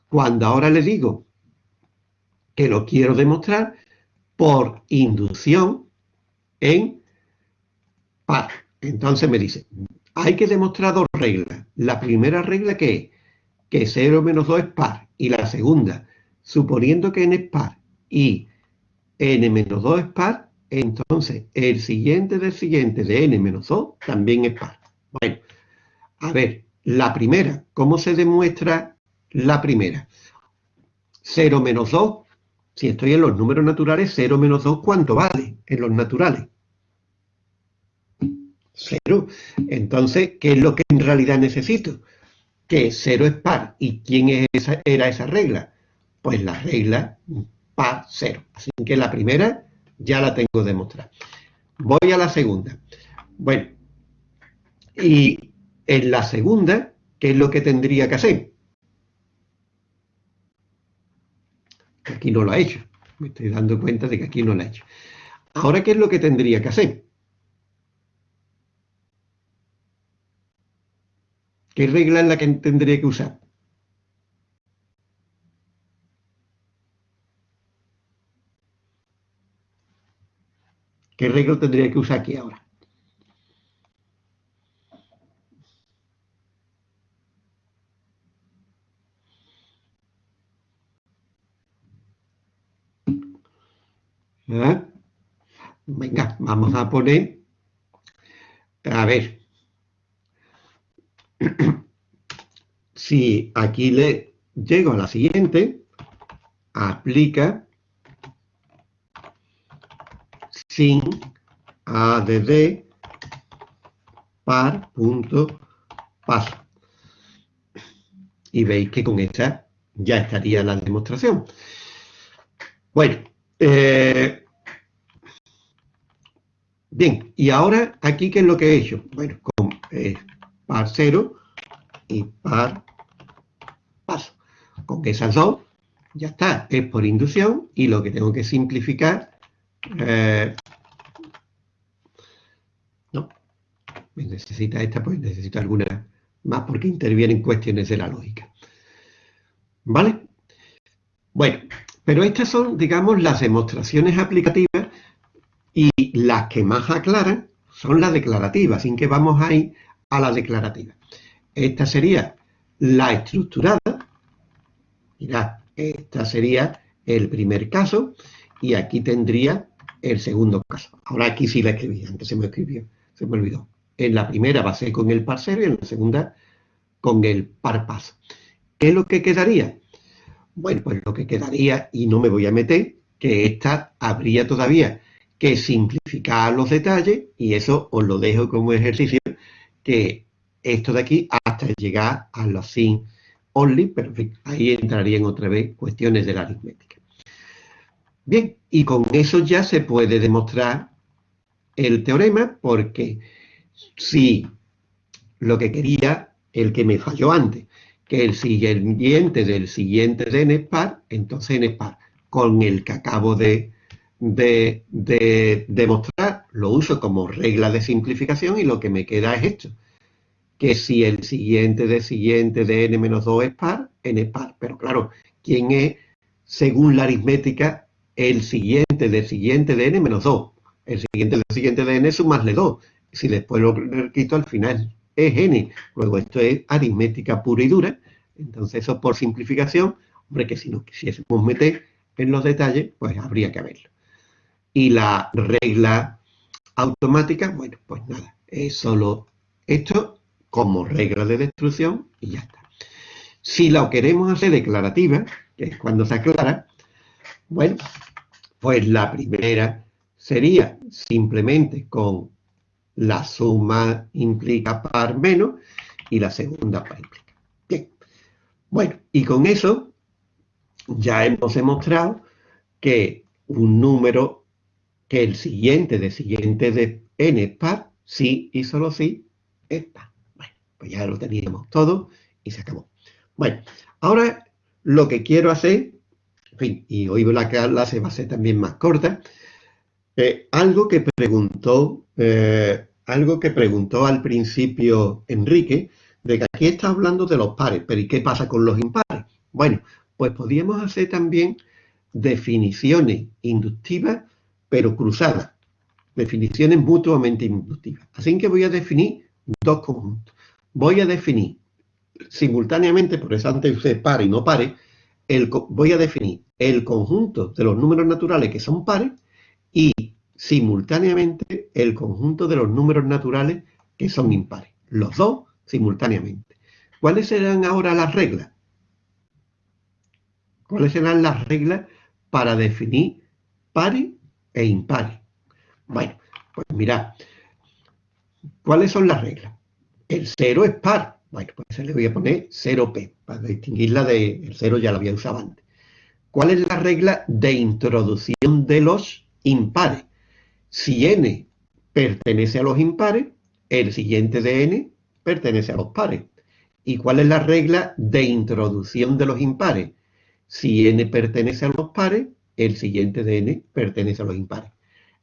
Cuando ahora le digo que lo quiero demostrar por inducción en par, entonces me dice, hay que demostrar dos reglas. La primera regla que es que 0 menos 2 es par. Y la segunda, suponiendo que n es par y n menos 2 es par, entonces el siguiente del siguiente de n menos 2 también es par. Bueno, a ver, la primera, ¿cómo se demuestra la primera? 0 menos 2, si estoy en los números naturales, 0 menos 2, ¿cuánto vale en los naturales? Cero. Entonces, ¿qué es lo que en realidad necesito? que 0 es par. ¿Y quién era esa regla? Pues la regla par 0. Así que la primera ya la tengo demostrada. Voy a la segunda. Bueno, y en la segunda, ¿qué es lo que tendría que hacer? Aquí no lo ha hecho. Me estoy dando cuenta de que aquí no lo ha hecho. Ahora, ¿qué es lo que tendría que hacer? ¿Qué regla es la que tendría que usar? ¿Qué regla tendría que usar aquí ahora? ¿Eh? Venga, vamos a poner, a ver, si aquí le llego a la siguiente, aplica sin add par punto paso. Y veis que con esta ya estaría la demostración. Bueno, eh, bien, y ahora aquí, ¿qué es lo que he hecho? Bueno, con eh, par cero y par paso. Con esas dos, ya está, es por inducción y lo que tengo que simplificar, eh, no, necesita esta, pues necesito alguna más porque intervienen cuestiones de la lógica. ¿Vale? Bueno, pero estas son, digamos, las demostraciones aplicativas y las que más aclaran son las declarativas, sin que vamos a ir a la declarativa. Esta sería la estructurada. Mirad, esta sería el primer caso y aquí tendría el segundo caso. Ahora aquí sí la escribí, antes se me escribió, se me olvidó. En la primera va a ser con el parcero y en la segunda con el par paso. ¿Qué es lo que quedaría? Bueno, pues lo que quedaría, y no me voy a meter, que esta habría todavía que simplificar los detalles, y eso os lo dejo como ejercicio, que esto de aquí hasta llegar a los sin only, pero ahí entrarían otra vez cuestiones de la aritmética. Bien, y con eso ya se puede demostrar el teorema, porque si lo que quería, el que me falló antes, que el siguiente del siguiente de n es par, entonces n es par. Con el que acabo de, demostrar, lo uso como regla de simplificación y lo que me queda es esto. Que si el siguiente del siguiente de n menos 2 es par, n es par. Pero claro, ¿quién es, según la aritmética, el siguiente del siguiente de n menos 2? El siguiente del siguiente de n es sumarle 2. Si después lo quito al final es n. Luego esto es aritmética pura y dura. Entonces eso por simplificación, hombre, que si no quisiésemos meter en los detalles, pues habría que verlo. Y la regla automática, bueno, pues nada, es solo esto como regla de destrucción y ya está. Si lo queremos hacer declarativa, que es cuando se aclara, bueno, pues la primera sería simplemente con la suma implica par menos y la segunda par implica. Bien. Bueno, y con eso ya hemos demostrado que un número, que el siguiente de siguiente de n es par, sí y solo sí es par. Bueno, pues ya lo teníamos todo y se acabó. Bueno, ahora lo que quiero hacer, en fin, y hoy la clase va a ser también más corta, eh, algo que preguntó eh, algo que preguntó al principio Enrique, de que aquí está hablando de los pares, pero ¿y qué pasa con los impares? Bueno, pues podríamos hacer también definiciones inductivas, pero cruzadas, definiciones mutuamente inductivas. Así que voy a definir dos conjuntos. Voy a definir simultáneamente, por eso antes usé par y no pares, el, voy a definir el conjunto de los números naturales que son pares y simultáneamente el conjunto de los números naturales que son impares. Los dos simultáneamente. ¿Cuáles serán ahora las reglas? ¿Cuáles serán las reglas para definir pares e impares? Bueno, pues mirad, ¿cuáles son las reglas? El cero es par, Bueno, pues se le voy a poner 0p, para distinguirla del 0 ya la había usado antes. ¿Cuál es la regla de introducción de los impares? Si n pertenece a los impares, el siguiente de n pertenece a los pares. ¿Y cuál es la regla de introducción de los impares? Si n pertenece a los pares, el siguiente de pertenece a los impares.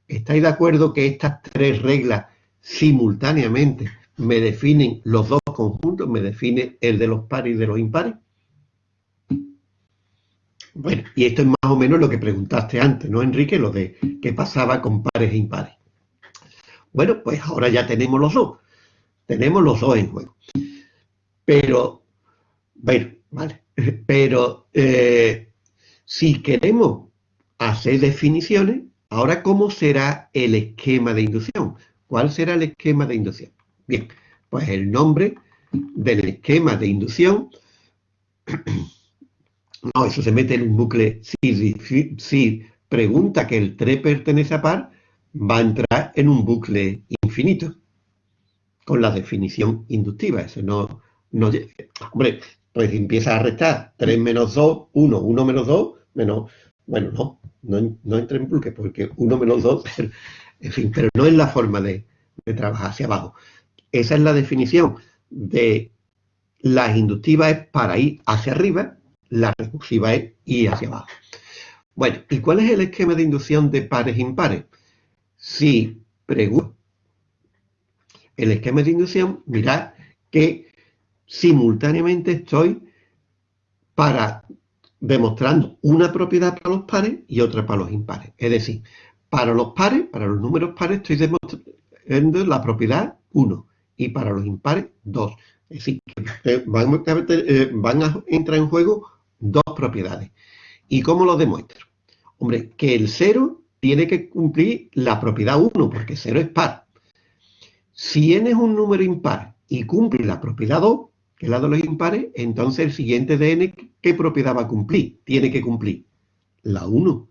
¿Estáis de acuerdo que estas tres reglas simultáneamente me definen los dos conjuntos, me define el de los pares y de los impares? Bueno, y esto es más o menos lo que preguntaste antes, ¿no, Enrique? Lo de qué pasaba con pares e impares. Bueno, pues ahora ya tenemos los dos. Tenemos los dos en juego. Pero, bueno, vale. Pero eh, si queremos hacer definiciones, ahora, ¿cómo será el esquema de inducción? ¿Cuál será el esquema de inducción? Bien, pues el nombre del esquema de inducción No, eso se mete en un bucle. Si, pregunta que el 3 pertenece a par, va a entrar en un bucle infinito con la definición inductiva. Eso no, no hombre, pues empieza a restar 3 menos 2, 1, 1 menos 2, menos, bueno, no, no, no entra en bucle porque 1 menos 2, en fin, pero no es la forma de, trabajar hacia abajo. Esa es la definición de las inductivas para ir hacia arriba la recursiva es y hacia abajo. Bueno, ¿y cuál es el esquema de inducción de pares impares? Si pregunto el esquema de inducción, mirad que simultáneamente estoy para demostrando una propiedad para los pares y otra para los impares. Es decir, para los pares, para los números pares, estoy demostrando la propiedad 1 y para los impares 2. Es decir, que van, eh, van a entrar en juego dos propiedades. ¿Y cómo lo demuestro? Hombre, que el 0 tiene que cumplir la propiedad 1, porque 0 es par. Si n es un número impar y cumple la propiedad 2, que es la de los impares, entonces el siguiente de n, ¿qué propiedad va a cumplir? Tiene que cumplir la 1.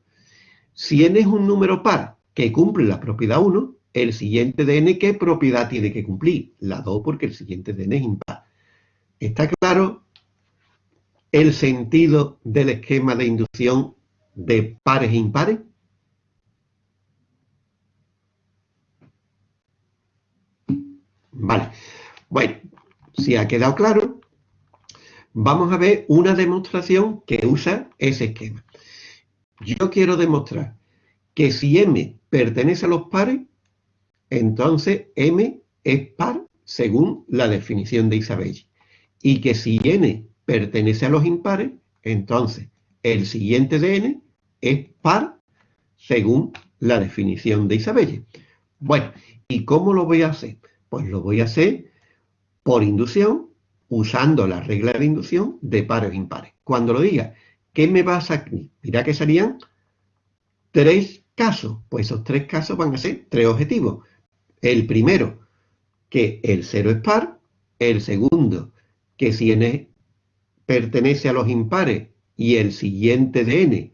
Si n es un número par que cumple la propiedad 1, el siguiente de n, ¿qué propiedad tiene que cumplir? La 2, porque el siguiente de n es impar. ¿Está claro el sentido del esquema de inducción de pares e impares? Vale. Bueno, si ha quedado claro, vamos a ver una demostración que usa ese esquema. Yo quiero demostrar que si M pertenece a los pares, entonces M es par según la definición de Isabelle. Y que si N pertenece a los impares, entonces el siguiente de n es par según la definición de Isabelle. Bueno, ¿y cómo lo voy a hacer? Pues lo voy a hacer por inducción, usando la regla de inducción de pares impares. Cuando lo diga, ¿qué me va a sacar? Mira que serían tres casos. Pues esos tres casos van a ser tres objetivos. El primero, que el cero es par. El segundo, que si n pertenece a los impares y el siguiente de n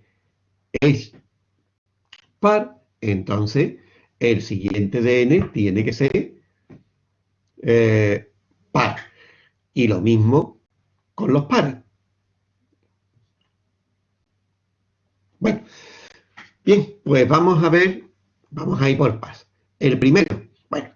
es par, entonces el siguiente de n tiene que ser eh, par. Y lo mismo con los pares. Bueno, bien, pues vamos a ver, vamos a ir por paso. El primero, bueno,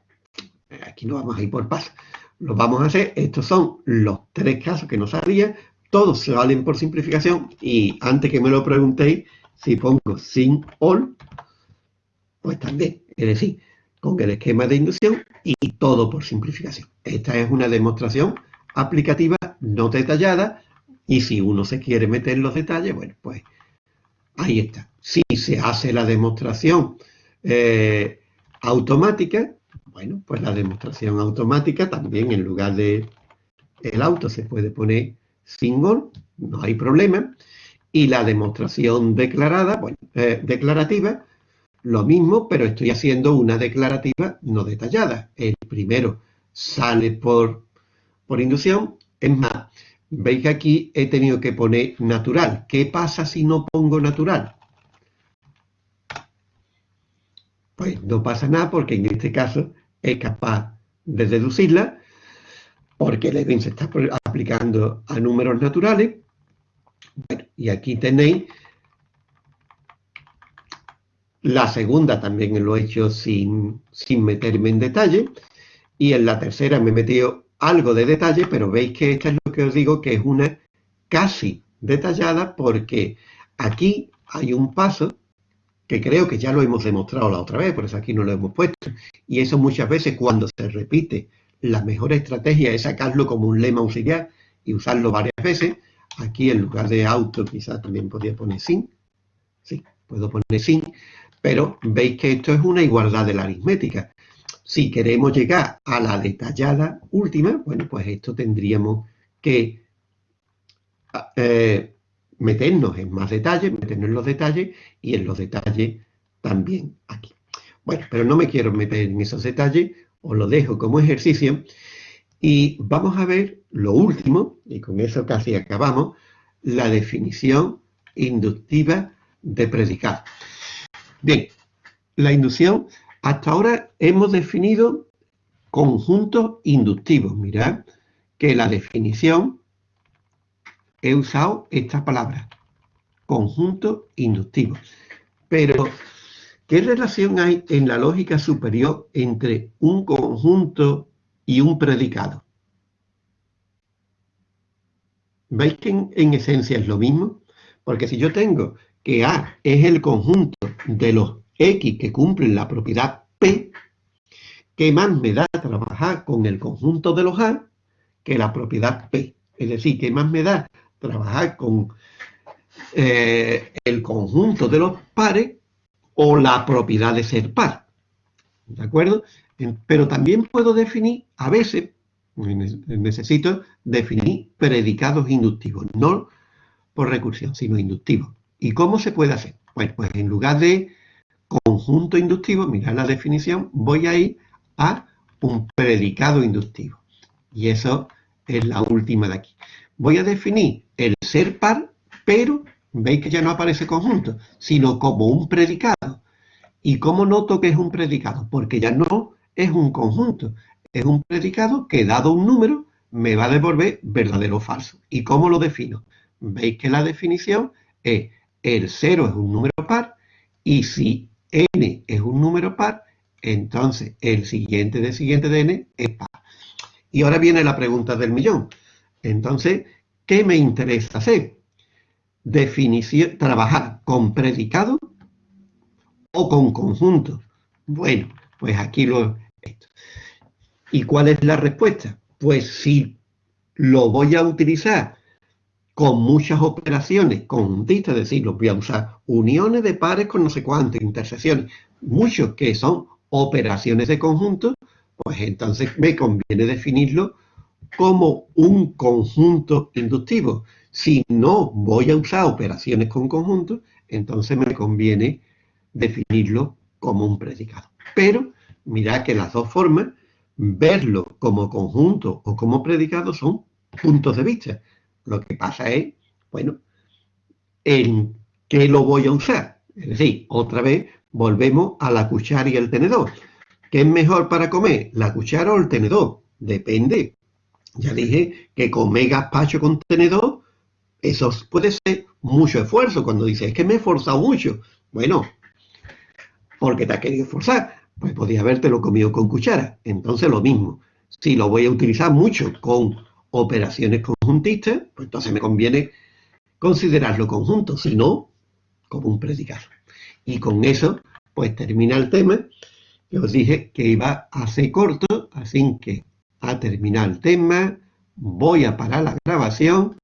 aquí no vamos a ir por paso lo vamos a hacer. Estos son los tres casos que nos salían. Todos se valen por simplificación. Y antes que me lo preguntéis, si pongo sin all, pues también. Es decir, con el esquema de inducción y todo por simplificación. Esta es una demostración aplicativa no detallada. Y si uno se quiere meter los detalles, bueno, pues ahí está. Si se hace la demostración eh, automática, bueno, pues la demostración automática también en lugar de el auto se puede poner single, no hay problema. Y la demostración declarada, bueno, eh, declarativa, lo mismo, pero estoy haciendo una declarativa no detallada. El primero sale por, por inducción. Es más, veis que aquí he tenido que poner natural. ¿Qué pasa si no pongo natural? Pues no pasa nada porque en este caso es capaz de deducirla, porque el even se está aplicando a números naturales. Bueno, y aquí tenéis la segunda también lo he hecho sin, sin meterme en detalle. Y en la tercera me he metido algo de detalle, pero veis que esta es lo que os digo, que es una casi detallada, porque aquí hay un paso que creo que ya lo hemos demostrado la otra vez, por eso aquí no lo hemos puesto. Y eso muchas veces cuando se repite, la mejor estrategia es sacarlo como un lema auxiliar y usarlo varias veces. Aquí en lugar de auto quizás también podría poner sin. Sí, puedo poner sin. Pero veis que esto es una igualdad de la aritmética. Si queremos llegar a la detallada última, bueno, pues esto tendríamos que eh, meternos en más detalles, meternos en los detalles y en los detalles también aquí. Bueno, pero no me quiero meter en esos detalles, os lo dejo como ejercicio y vamos a ver lo último, y con eso casi acabamos, la definición inductiva de predicado. Bien, la inducción, hasta ahora hemos definido conjuntos inductivos. Mirad que la definición he usado esta palabra, conjunto inductivo. Pero, ¿qué relación hay en la lógica superior entre un conjunto y un predicado? ¿Veis que en, esencia es lo mismo? Porque si yo tengo que A es el conjunto de los X que cumplen la propiedad P, ¿qué más me da trabajar con el conjunto de los A que la propiedad P? Es decir, ¿qué más me da trabajar con eh, el conjunto de los pares o la propiedad de ser par. ¿De acuerdo? Pero también puedo definir, a veces, necesito definir predicados inductivos, no por recursión, sino inductivos. ¿Y cómo se puede hacer? Bueno, pues en lugar de conjunto inductivo, mirad la definición, voy a ir a un predicado inductivo. Y eso es la última de aquí voy a definir el ser par, pero veis que ya no aparece conjunto, sino como un predicado. ¿Y cómo noto que es un predicado? Porque ya no es un conjunto, es un predicado que dado un número me va a devolver verdadero o falso. ¿Y cómo lo defino? Veis que la definición es el 0 es un número par y si n es un número par, entonces el siguiente de siguiente de n es par. Y ahora viene la pregunta del millón. Entonces, ¿qué me interesa hacer? Definición, trabajar con predicado o con conjunto. Bueno, pues aquí lo... ¿Y cuál es la respuesta? Pues si lo voy a utilizar con muchas operaciones conjuntistas, es decir, lo voy a usar uniones de pares con no sé cuántas, intersecciones, muchos que son operaciones de conjunto, pues entonces me conviene definirlo como un conjunto inductivo. Si no voy a usar operaciones con conjuntos, entonces me conviene definirlo como un predicado. Pero mirad que las dos formas, verlo como conjunto o como predicado son puntos de vista. Lo que pasa es, bueno, en qué lo voy a usar. Es decir, otra vez volvemos a la cuchara y el tenedor. ¿Qué es mejor para comer, la cuchara o el tenedor? Depende ya dije que comer gazpacho con tenedor, eso puede ser mucho esfuerzo. Cuando dices, es que me he esforzado mucho. Bueno, porque te has querido esforzar, pues podría habértelo comido con cuchara. Entonces lo mismo. Si lo voy a utilizar mucho con operaciones conjuntistas, pues entonces me conviene considerarlo conjunto, si no, como un predicado. Y con eso, pues termina el tema. Yo os dije que iba a ser corto, así que a terminar el tema, voy a parar la grabación